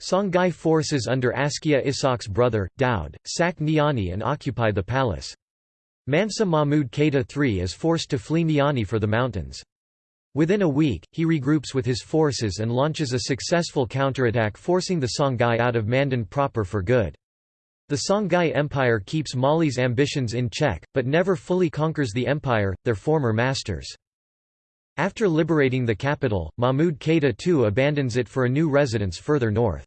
Songhai forces under Askia Isak's brother, Daud, sack Niani and occupy the palace. Mansa Mahmud Keita III is forced to flee Niani for the mountains. Within a week, he regroups with his forces and launches a successful counterattack forcing the Songhai out of Manden proper for good. The Songhai Empire keeps Mali's ambitions in check, but never fully conquers the empire, their former masters. After liberating the capital, Mahmud Keita II abandons it for a new residence further north.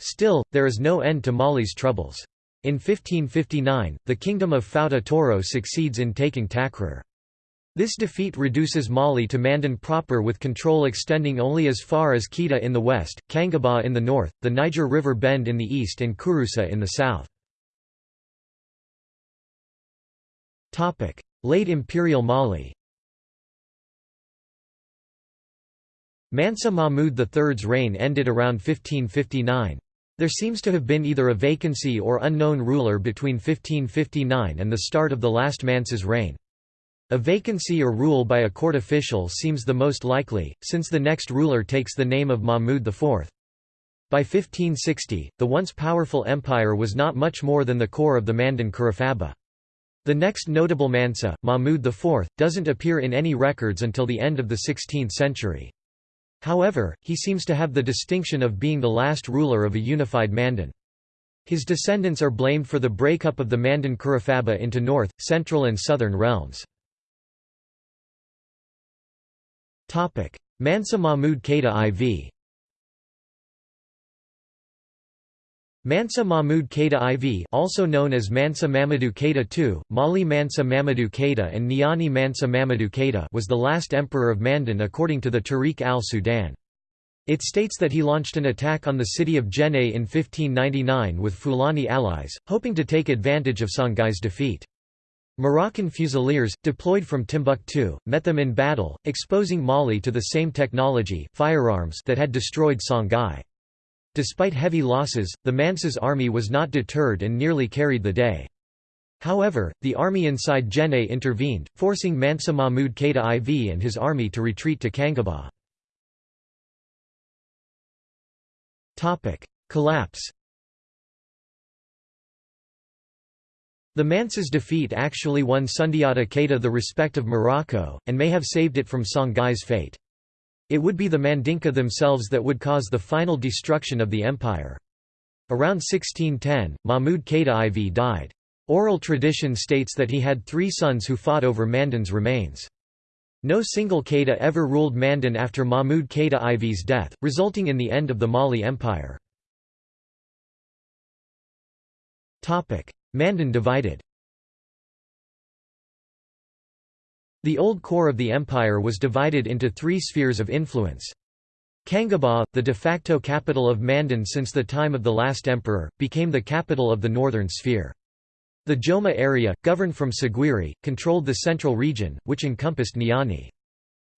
Still, there is no end to Mali's troubles. In 1559, the kingdom of Fouta Toro succeeds in taking Takrur. This defeat reduces Mali to Manden proper with control extending only as far as Keita in the west, Kangaba in the north, the Niger River Bend in the east and Kurusa in the south. Late Imperial Mali Mansa Mahmud III's reign ended around 1559. There seems to have been either a vacancy or unknown ruler between 1559 and the start of the last Mansa's reign. A vacancy or rule by a court official seems the most likely, since the next ruler takes the name of Mahmud IV. By 1560, the once powerful empire was not much more than the core of the Manden Kurufaba. The next notable Mansa, Mahmud IV, doesn't appear in any records until the end of the 16th century. However, he seems to have the distinction of being the last ruler of a unified Manden. His descendants are blamed for the breakup of the Manden Kurufaba into north, central and southern realms. Mansa Mahmud Keita IV Mansa Mahmud Keita IV also known as Mansa Mamadou Keita II, Mali Mansa Mamadou Keita and Niani Mansa Mamadou Keita was the last emperor of Manden according to the Tarikh al-Sudan. It states that he launched an attack on the city of Djenné in 1599 with Fulani allies, hoping to take advantage of Songhai's defeat. Moroccan fusiliers, deployed from Timbuktu, met them in battle, exposing Mali to the same technology firearms that had destroyed Songhai. Despite heavy losses, the Mansa's army was not deterred and nearly carried the day. However, the army inside Djenné intervened, forcing Mansa Mahmud Keita IV and his army to retreat to Kangaba. Collapse The Mansa's defeat actually won Sundiata Keita the respect of Morocco, and may have saved it from Songhai's fate. It would be the Mandinka themselves that would cause the final destruction of the empire. Around 1610, Mahmud Keita IV died. Oral tradition states that he had three sons who fought over Manden's remains. No single Keita ever ruled Manden after Mahmud Keita IV's death, resulting in the end of the Mali Empire. Manden divided The old core of the empire was divided into three spheres of influence. Kangaba, the de facto capital of Manden since the time of the last emperor, became the capital of the northern sphere. The Joma area, governed from Saguiri, controlled the central region, which encompassed Niani.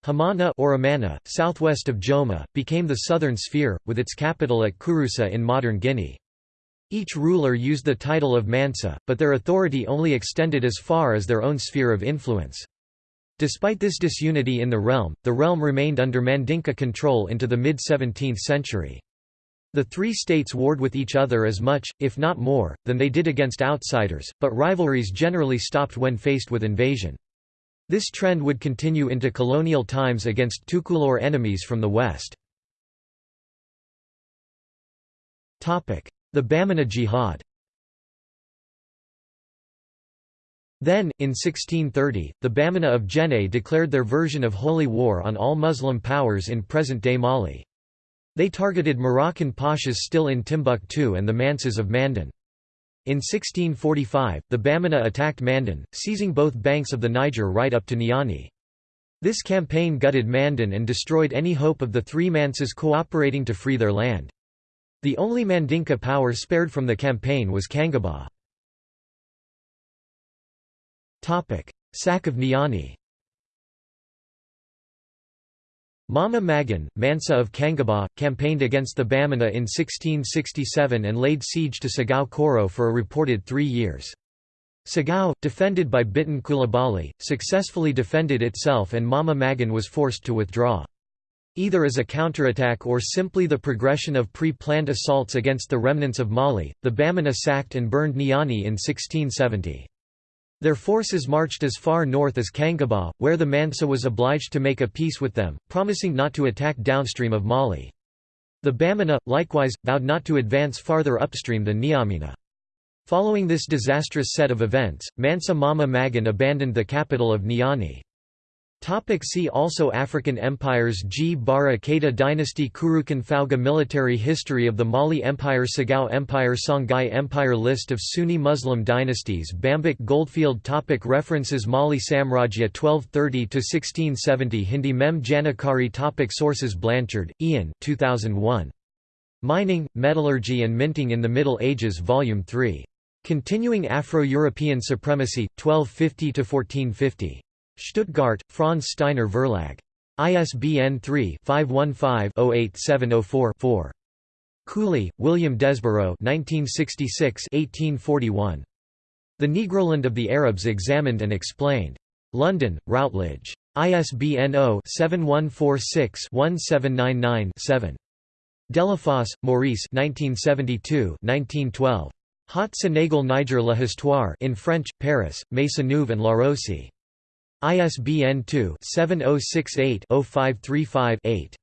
Hamana or Amana, southwest of Joma, became the southern sphere, with its capital at Kouroussa in modern Guinea. Each ruler used the title of Mansa, but their authority only extended as far as their own sphere of influence. Despite this disunity in the realm, the realm remained under Mandinka control into the mid-17th century. The three states warred with each other as much, if not more, than they did against outsiders, but rivalries generally stopped when faced with invasion. This trend would continue into colonial times against Tukulor enemies from the west. The Bamana Jihad Then, in 1630, the Bamana of Djenné declared their version of holy war on all Muslim powers in present-day Mali. They targeted Moroccan pashas still in Timbuktu and the Mansas of Manden. In 1645, the Bamana attacked Manden, seizing both banks of the Niger right up to Niani. This campaign gutted Manden and destroyed any hope of the three Mansas cooperating to free their land. The only Mandinka power spared from the campaign was Kangaba. Sack of Niani Mama Magan, Mansa of Kangaba, campaigned against the Bamana in 1667 and laid siege to Segou Koro for a reported three years. Segou, defended by Biton Coulibaly, successfully defended itself and Mama Magan was forced to withdraw. Either as a counterattack or simply the progression of pre-planned assaults against the remnants of Mali, the Bamana sacked and burned Niani in 1670. Their forces marched as far north as Kangaba, where the Mansa was obliged to make a peace with them, promising not to attack downstream of Mali. The Bamana, likewise, vowed not to advance farther upstream than Niamina. Following this disastrous set of events, Mansa Mama Magan abandoned the capital of Niani. Topic see also African empires Gbara Keita dynasty Kurukan Fuga Military History of the Mali Empire Sagao Empire Songhai Empire List of Sunni Muslim dynasties Bambik Goldfield topic References Mali Samrajya 1230–1670 Hindi Mem Janakari topic Sources Blanchard, Ian 2001. Mining, Metallurgy and Minting in the Middle Ages Volume 3. Continuing Afro-European Supremacy, 1250–1450. Stuttgart, Franz Steiner Verlag. ISBN 3-515-08704-4. Cooley, William Desborough 1966 1841. The Negroland of the Arabs Examined and Explained. London, Routledge. ISBN 0-7146-1799-7. Delafosse, Maurice 1972-1912. Haut Sénégal Niger la Histoire in French, Paris, Maisonneuve and Larose. ISBN 2-7068-0535-8.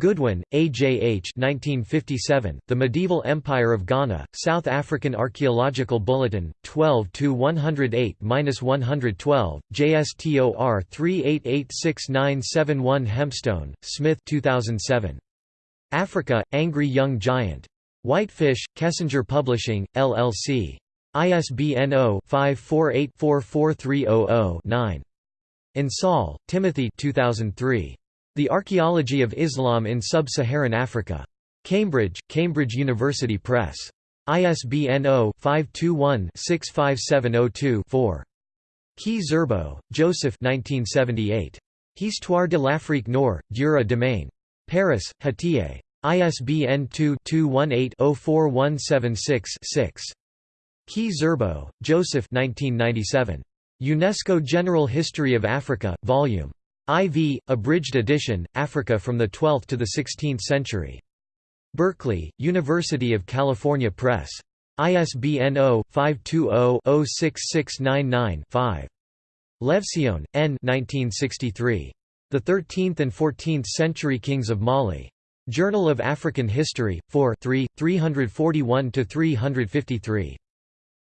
Goodwin, A. J. H. 1957, the Medieval Empire of Ghana, South African Archaeological Bulletin, 12–108–112, JSTOR 3886971 Hempstone, Smith 2007. Africa, Angry Young Giant. Whitefish, Kessinger Publishing, LLC. ISBN 0-548-44300-9. Insall, Timothy 2003. The Archaeology of Islam in Sub-Saharan Africa. Cambridge, Cambridge University Press. ISBN 0-521-65702-4. Ki-Zerbo, Joseph 1978. Histoire de l'Afrique Nord, Dura Domaine. Paris, Hatier. ISBN 2-218-04176-6. Ki-Zerbo, Joseph 1997. UNESCO General History of Africa, Vol. IV, abridged edition, Africa from the 12th to the 16th century. Berkeley, University of California Press. ISBN 0-520-06699-5. Levtzion, N. 1963. The 13th and 14th Century Kings of Mali. Journal of African History, 4 3, 341–353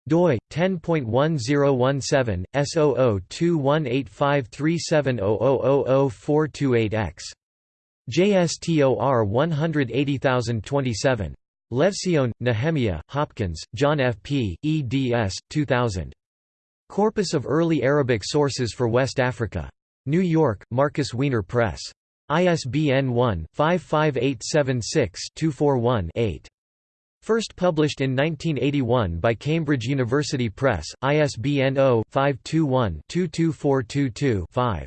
doi 10.1017 S00218537000428X JSTOR 180027 Levtzion, Nehemiah, Hopkins, John F. P., eds. 2000. Corpus of Early Arabic Sources for West Africa. New York, Markus Wiener Press. ISBN 1-55876-241-8. First published in 1981 by Cambridge University Press, ISBN 0-521-22422-5.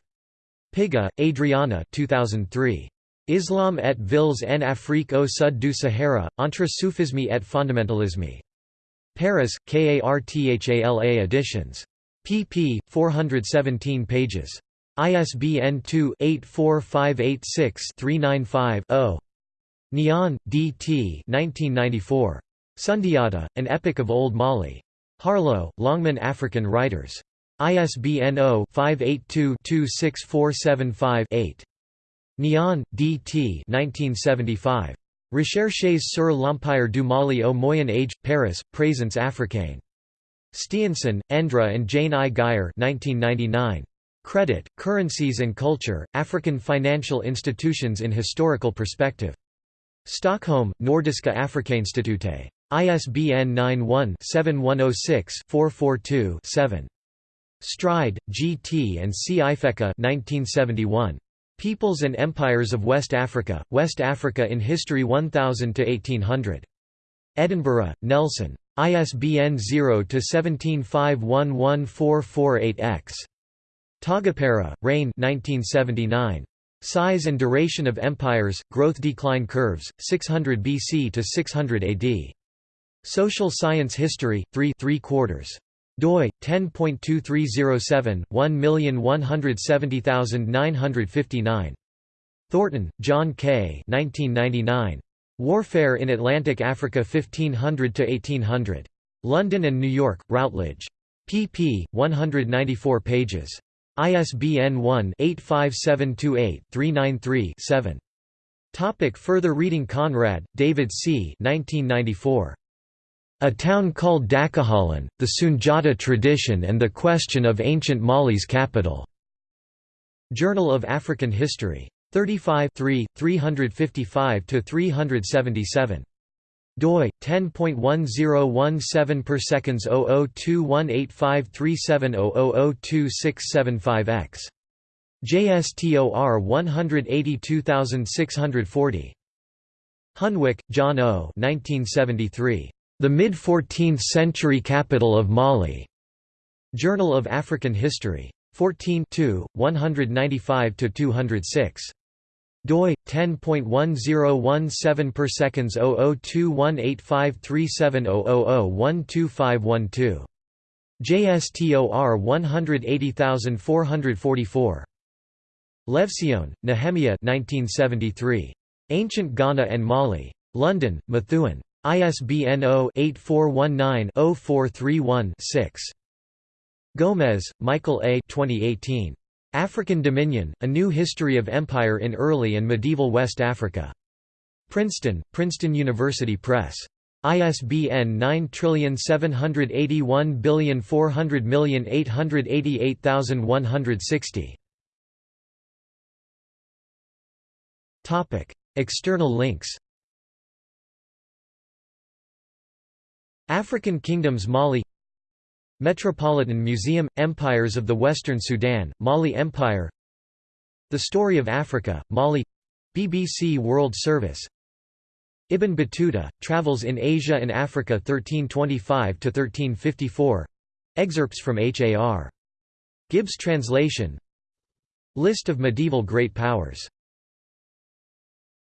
Piga, Adriana 2003. Islam et villes en Afrique au sud du Sahara, entre soufisme et fondamentalisme. Paris, KARTHALA Editions. pp. 417 pages. ISBN 2-84586-395-0. Niane, D. T. 1994. Sundiata, An Epic of Old Mali. Harlow, Longman African Writers. ISBN 0-582-26475-8. Niane, D. T. 1975. Recherches sur l'Empire du Mali au Moyen Âge, Paris, Présence africaine. Stiansen, Endre and Jane I. Guyer 1999. Credit, Currencies and Culture, African Financial Institutions in Historical Perspective. Stockholm, Nordiska Afrikainstitutet. ISBN 91-7106-442-7. Stride, G. T. and C. Ifeka 1971. Peoples and Empires of West Africa, West Africa in History 1000–1800. Edinburgh, Nelson. ISBN 0-17511448-X. Taagepera, Rein 1979. Size and Duration of Empires, Growth-Decline Curves, 600 BC to 600 AD. Social Science History, 3 3 quarters. doi 10.2307 1170959. Thornton, John K. 1999. Warfare in Atlantic Africa 1500 to 1800. London and New York, Routledge. pp. 194 pages. ISBN 1-85728-393-7. Topic further reading Conrad, David C. 1994. A Town Called Dakajalan, The Sunjata Tradition and the Question of Ancient Mali's Capital. Journal of African History. 35 355–377 doi 10.1017 per seconds 00218537000265x JSTOR 182640 Hunwick, John O. 1973. The Mid-14th Century Capital of Mali. Journal of African History. 14 195–206 doi 10.1017 per seconds 0021853700012512 JSTOR 180444. Levtzion, Nehemiah 1973. Ancient Ghana and Mali. London, Methuen. ISBN 0-8419-0431-6. Gomez, Michael A. 2018. African Dominion, A New History of Empire in Early and Medieval West Africa. Princeton, Princeton University Press. ISBN 9781400888160. External links African Kingdoms Mali Metropolitan Museum – Empires of the Western Sudan, Mali Empire. The Story of Africa, Mali. BBC World Service. Ibn Battuta, Travels in Asia and Africa 1325–1354 Excerpts from H.A.R. Gibb's translation. List of medieval great powers